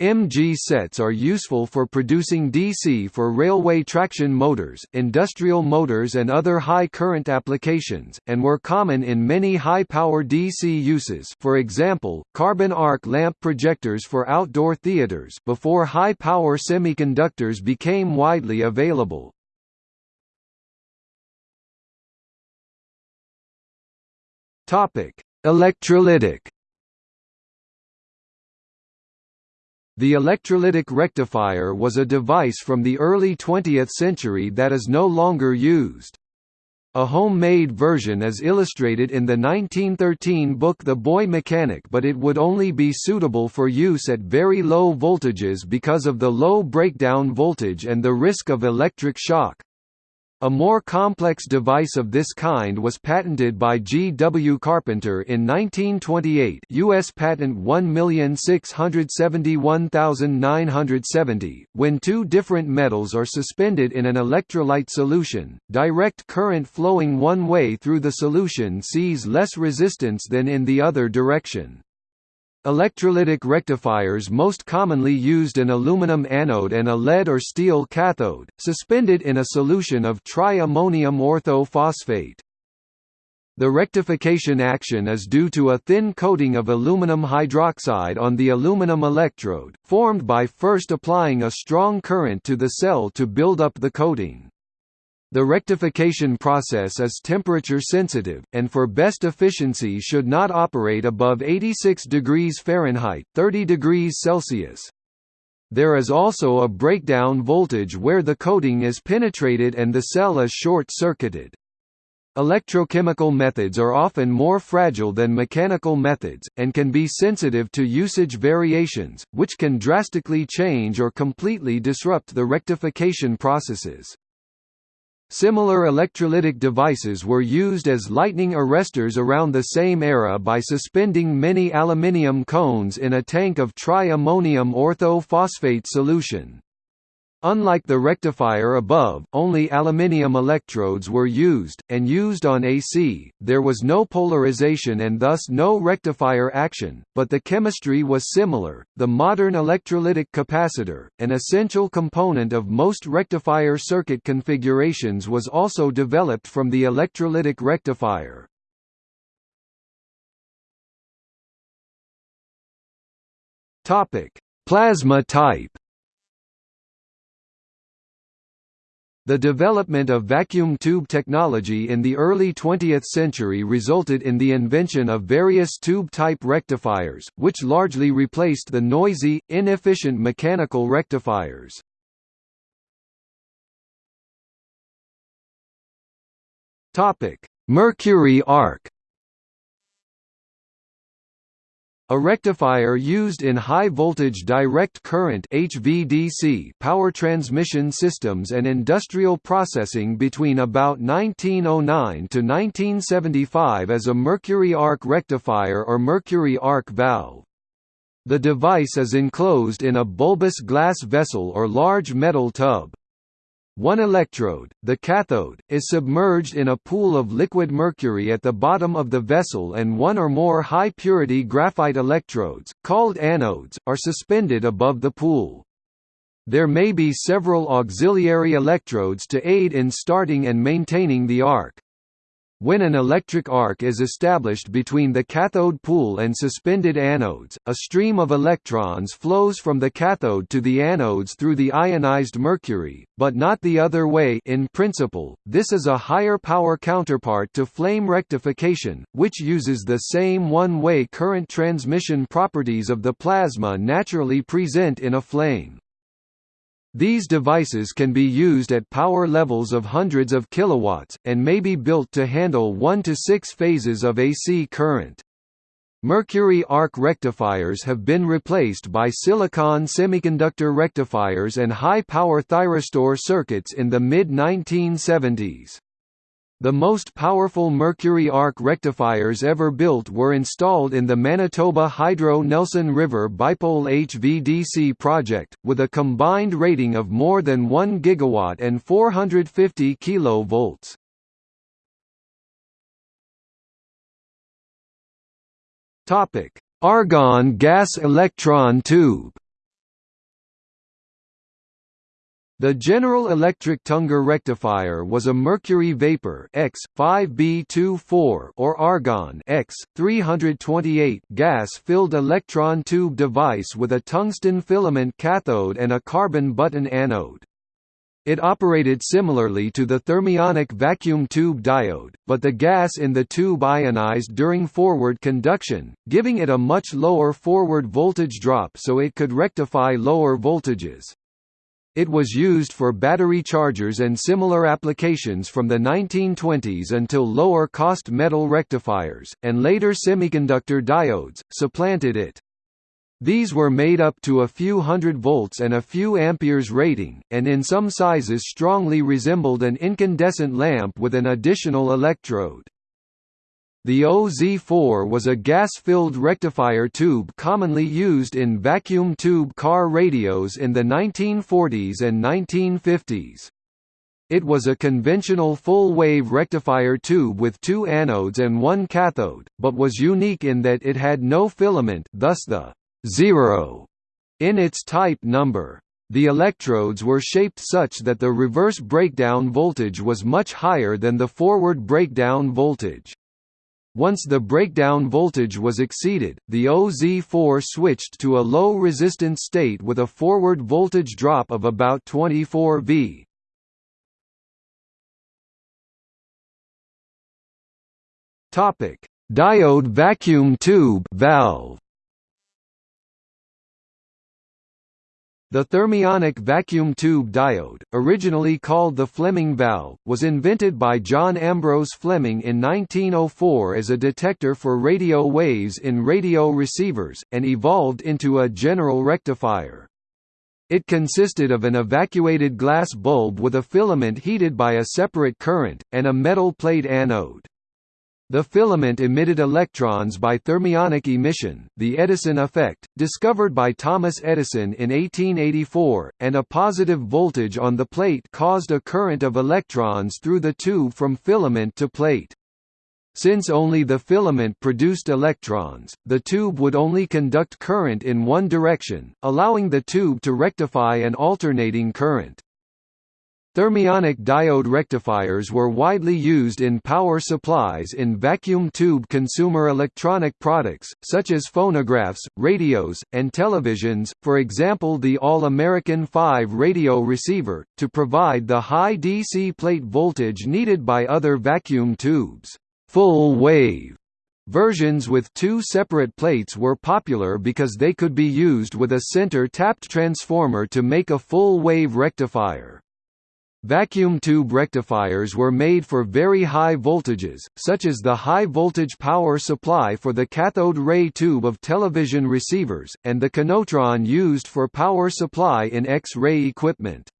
MG sets are useful for producing DC for railway traction motors, industrial motors and other high-current applications, and were common in many high-power DC uses for example, carbon arc lamp projectors for outdoor theaters before high-power semiconductors became widely available. Electrolytic The electrolytic rectifier was a device from the early 20th century that is no longer used. A homemade version is illustrated in the 1913 book The Boy Mechanic but it would only be suitable for use at very low voltages because of the low breakdown voltage and the risk of electric shock. A more complex device of this kind was patented by G. W. Carpenter in 1928 U.S. Patent 1671970, when two different metals are suspended in an electrolyte solution, direct current flowing one way through the solution sees less resistance than in the other direction. Electrolytic rectifiers most commonly used an aluminum anode and a lead or steel cathode, suspended in a solution of tri-ammonium orthophosphate. The rectification action is due to a thin coating of aluminum hydroxide on the aluminum electrode, formed by first applying a strong current to the cell to build up the coating. The rectification process is temperature sensitive, and for best efficiency should not operate above 86 degrees Fahrenheit 30 degrees Celsius. There is also a breakdown voltage where the coating is penetrated and the cell is short-circuited. Electrochemical methods are often more fragile than mechanical methods, and can be sensitive to usage variations, which can drastically change or completely disrupt the rectification processes. Similar electrolytic devices were used as lightning arresters around the same era by suspending many aluminium cones in a tank of tri-ammonium orthophosphate solution. Unlike the rectifier above, only aluminium electrodes were used, and used on AC, there was no polarization and thus no rectifier action, but the chemistry was similar. The modern electrolytic capacitor, an essential component of most rectifier circuit configurations was also developed from the electrolytic rectifier. Plasma type The development of vacuum tube technology in the early 20th century resulted in the invention of various tube-type rectifiers, which largely replaced the noisy, inefficient mechanical rectifiers. Mercury arc A rectifier used in high-voltage direct current HVDC power transmission systems and industrial processing between about 1909 to 1975 as a mercury arc rectifier or mercury arc valve. The device is enclosed in a bulbous glass vessel or large metal tub. One electrode, the cathode, is submerged in a pool of liquid mercury at the bottom of the vessel and one or more high-purity graphite electrodes, called anodes, are suspended above the pool. There may be several auxiliary electrodes to aid in starting and maintaining the arc. When an electric arc is established between the cathode pool and suspended anodes, a stream of electrons flows from the cathode to the anodes through the ionized mercury, but not the other way in principle. This is a higher power counterpart to flame rectification, which uses the same one-way current transmission properties of the plasma naturally present in a flame. These devices can be used at power levels of hundreds of kilowatts, and may be built to handle 1 to 6 phases of AC current. Mercury arc rectifiers have been replaced by silicon semiconductor rectifiers and high-power thyristor circuits in the mid-1970s. The most powerful mercury arc rectifiers ever built were installed in the Manitoba Hydro Nelson River Bipole HVDC project, with a combined rating of more than 1 gigawatt and 450 kV. Argon gas electron tube The General Electric Tungar rectifier was a mercury vapor X 5B24 or argon X 328 gas-filled electron tube device with a tungsten filament cathode and a carbon button anode. It operated similarly to the thermionic vacuum tube diode, but the gas in the tube ionized during forward conduction, giving it a much lower forward voltage drop so it could rectify lower voltages. It was used for battery chargers and similar applications from the 1920s until lower-cost metal rectifiers, and later semiconductor diodes, supplanted it. These were made up to a few hundred volts and a few amperes rating, and in some sizes strongly resembled an incandescent lamp with an additional electrode. The OZ4 was a gas-filled rectifier tube commonly used in vacuum tube car radios in the 1940s and 1950s. It was a conventional full-wave rectifier tube with two anodes and one cathode, but was unique in that it had no filament thus the zero in its type number. The electrodes were shaped such that the reverse breakdown voltage was much higher than the forward breakdown voltage. Once the breakdown voltage was exceeded, the OZ4 switched to a low resistance state with a forward voltage drop of about 24 V. Topic: Diode vacuum tube valve. The thermionic vacuum tube diode, originally called the Fleming valve, was invented by John Ambrose Fleming in 1904 as a detector for radio waves in radio receivers, and evolved into a general rectifier. It consisted of an evacuated glass bulb with a filament heated by a separate current, and a metal plate anode. The filament emitted electrons by thermionic emission, the Edison effect, discovered by Thomas Edison in 1884, and a positive voltage on the plate caused a current of electrons through the tube from filament to plate. Since only the filament produced electrons, the tube would only conduct current in one direction, allowing the tube to rectify an alternating current. Thermionic diode rectifiers were widely used in power supplies in vacuum tube consumer electronic products, such as phonographs, radios, and televisions, for example the All-American 5 radio receiver, to provide the high DC plate voltage needed by other vacuum tubes. Full-wave Versions with two separate plates were popular because they could be used with a center tapped transformer to make a full-wave rectifier. Vacuum tube rectifiers were made for very high voltages, such as the high-voltage power supply for the cathode ray tube of television receivers, and the kenotron used for power supply in X-ray equipment.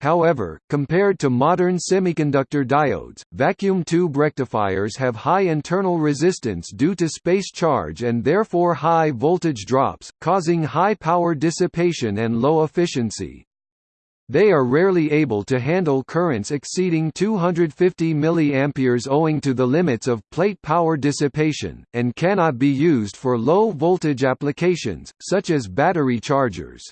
However, compared to modern semiconductor diodes, vacuum tube rectifiers have high internal resistance due to space charge and therefore high voltage drops, causing high power dissipation and low efficiency. They are rarely able to handle currents exceeding 250 mA owing to the limits of plate power dissipation, and cannot be used for low-voltage applications, such as battery chargers.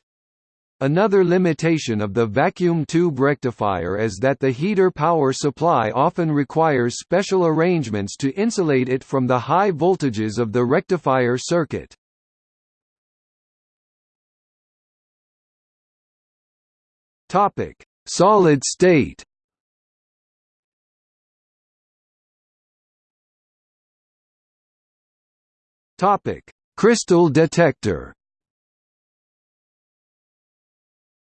Another limitation of the vacuum tube rectifier is that the heater power supply often requires special arrangements to insulate it from the high voltages of the rectifier circuit. Topic: Solid state. Topic: Crystal detector.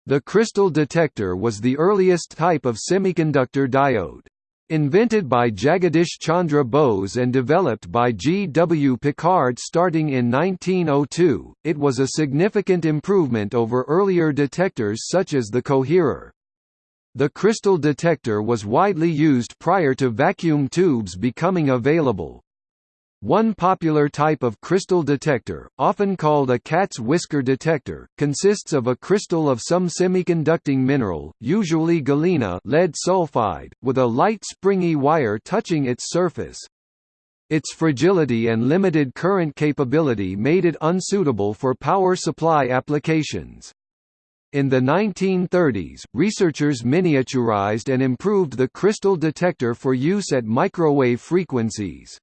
The crystal detector was the earliest type of semiconductor diode. Invented by Jagadish Chandra Bose and developed by G. W. Pickard starting in 1902, it was a significant improvement over earlier detectors such as the coherer. The crystal detector was widely used prior to vacuum tubes becoming available. One popular type of crystal detector, often called a cat's whisker detector, consists of a crystal of some semiconducting mineral, usually galena lead sulfide, with a light springy wire touching its surface. Its fragility and limited current capability made it unsuitable for power supply applications. In the 1930s, researchers miniaturized and improved the crystal detector for use at microwave frequencies.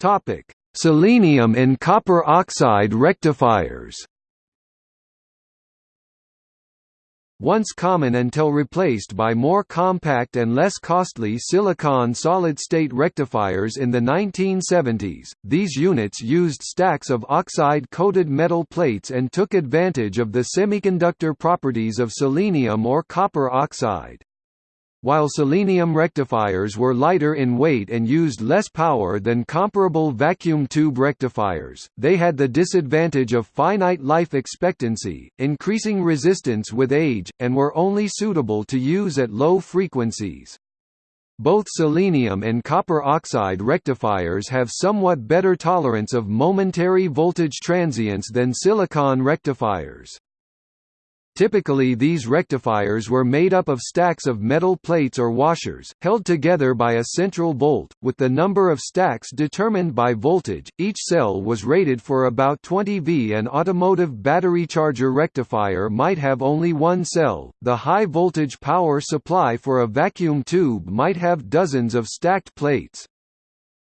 Topic: Selenium and copper oxide rectifiers. Once common until replaced by more compact and less costly silicon solid-state rectifiers in the 1970s, these units used stacks of oxide-coated metal plates and took advantage of the semiconductor properties of selenium or copper oxide. While selenium rectifiers were lighter in weight and used less power than comparable vacuum tube rectifiers, they had the disadvantage of finite life expectancy, increasing resistance with age, and were only suitable to use at low frequencies. Both selenium and copper oxide rectifiers have somewhat better tolerance of momentary voltage transients than silicon rectifiers. Typically these rectifiers were made up of stacks of metal plates or washers, held together by a central bolt, with the number of stacks determined by voltage. Each cell was rated for about 20 V. An automotive battery charger rectifier might have only one cell. The high voltage power supply for a vacuum tube might have dozens of stacked plates.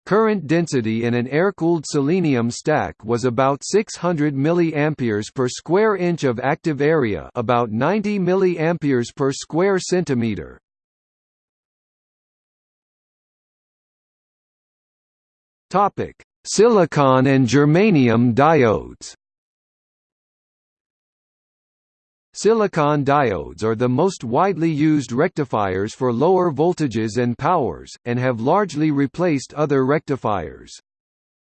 Current density in an air-cooled selenium stack was about 600 mA per square inch of active area, about 90 mA per square centimeter. Topic: Silicon and germanium diodes. Silicon diodes are the most widely used rectifiers for lower voltages and powers, and have largely replaced other rectifiers.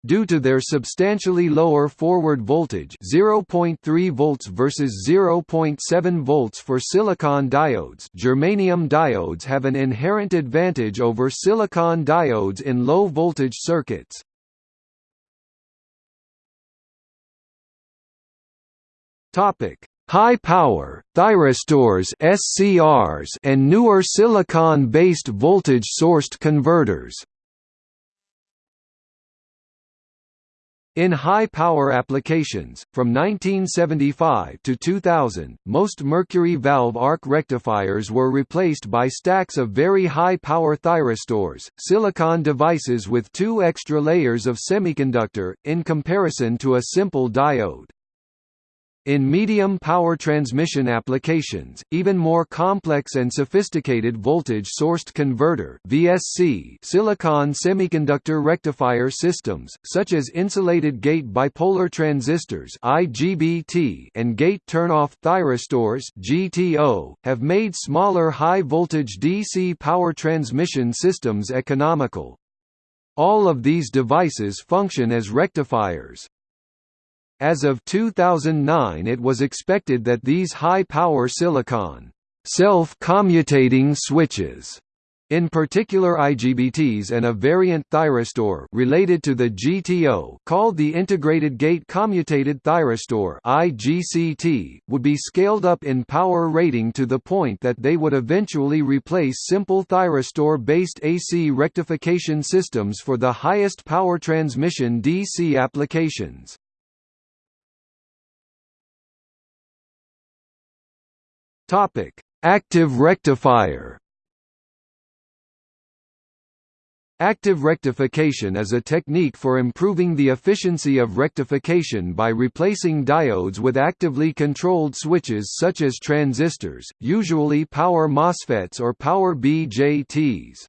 Due to their substantially lower forward voltage 0.3 volts versus 0.7 volts for silicon diodes germanium diodes have an inherent advantage over silicon diodes in low-voltage circuits. Topic High power, thyristors SCRs and newer silicon-based voltage-sourced converters. In high-power applications, from 1975 to 2000, most mercury valve arc rectifiers were replaced by stacks of very high-power thyristors, silicon devices with two extra layers of semiconductor, in comparison to a simple diode. In medium power transmission applications, even more complex and sophisticated voltage-sourced converter (VSC) silicon semiconductor rectifier systems, such as insulated gate bipolar transistors (IGBT) and gate turn-off thyristors (GTO), have made smaller high-voltage DC power transmission systems economical. All of these devices function as rectifiers. As of 2009 it was expected that these high-power silicon self-commutating switches In particular IGBTs and a variant thyristor related to the GTO called the Integrated Gate Commutated Thyristor IGCT would be scaled up in power rating to the point that they would eventually replace simple thyristor-based AC rectification systems for the highest power transmission DC applications. Active rectifier Active rectification is a technique for improving the efficiency of rectification by replacing diodes with actively controlled switches such as transistors, usually power MOSFETs or power BJTs.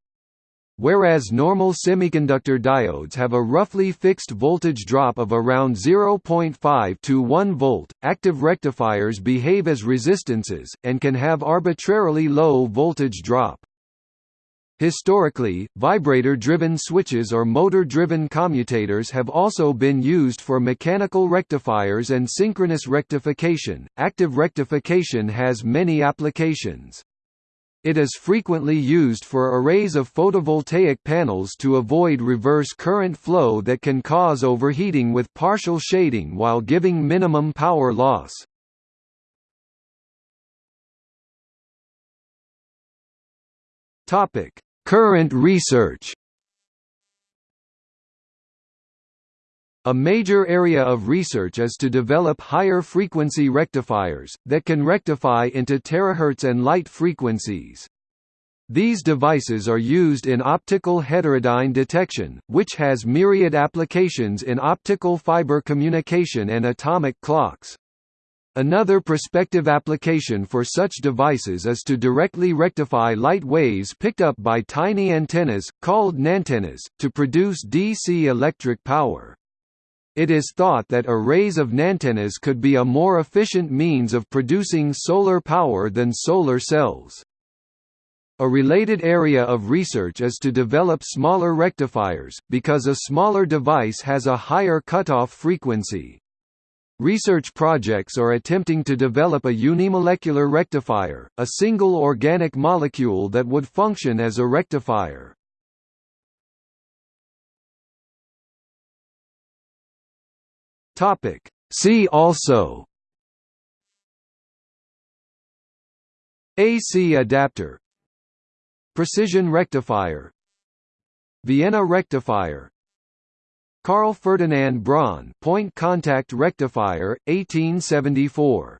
Whereas normal semiconductor diodes have a roughly fixed voltage drop of around 0.5 to 1 volt, active rectifiers behave as resistances, and can have arbitrarily low voltage drop. Historically, vibrator-driven switches or motor-driven commutators have also been used for mechanical rectifiers and synchronous rectification. Active rectification has many applications. It is frequently used for arrays of photovoltaic panels to avoid reverse current flow that can cause overheating with partial shading while giving minimum power loss. Current research A major area of research is to develop higher frequency rectifiers, that can rectify into terahertz and light frequencies. These devices are used in optical heterodyne detection, which has myriad applications in optical fiber communication and atomic clocks. Another prospective application for such devices is to directly rectify light waves picked up by tiny antennas, called nantennas, to produce DC electric power. It is thought that arrays of nantennas could be a more efficient means of producing solar power than solar cells. A related area of research is to develop smaller rectifiers, because a smaller device has a higher cutoff frequency. Research projects are attempting to develop a unimolecular rectifier, a single organic molecule that would function as a rectifier. Topic. See also. AC adapter. Precision rectifier. Vienna rectifier. Carl Ferdinand Braun point contact rectifier 1874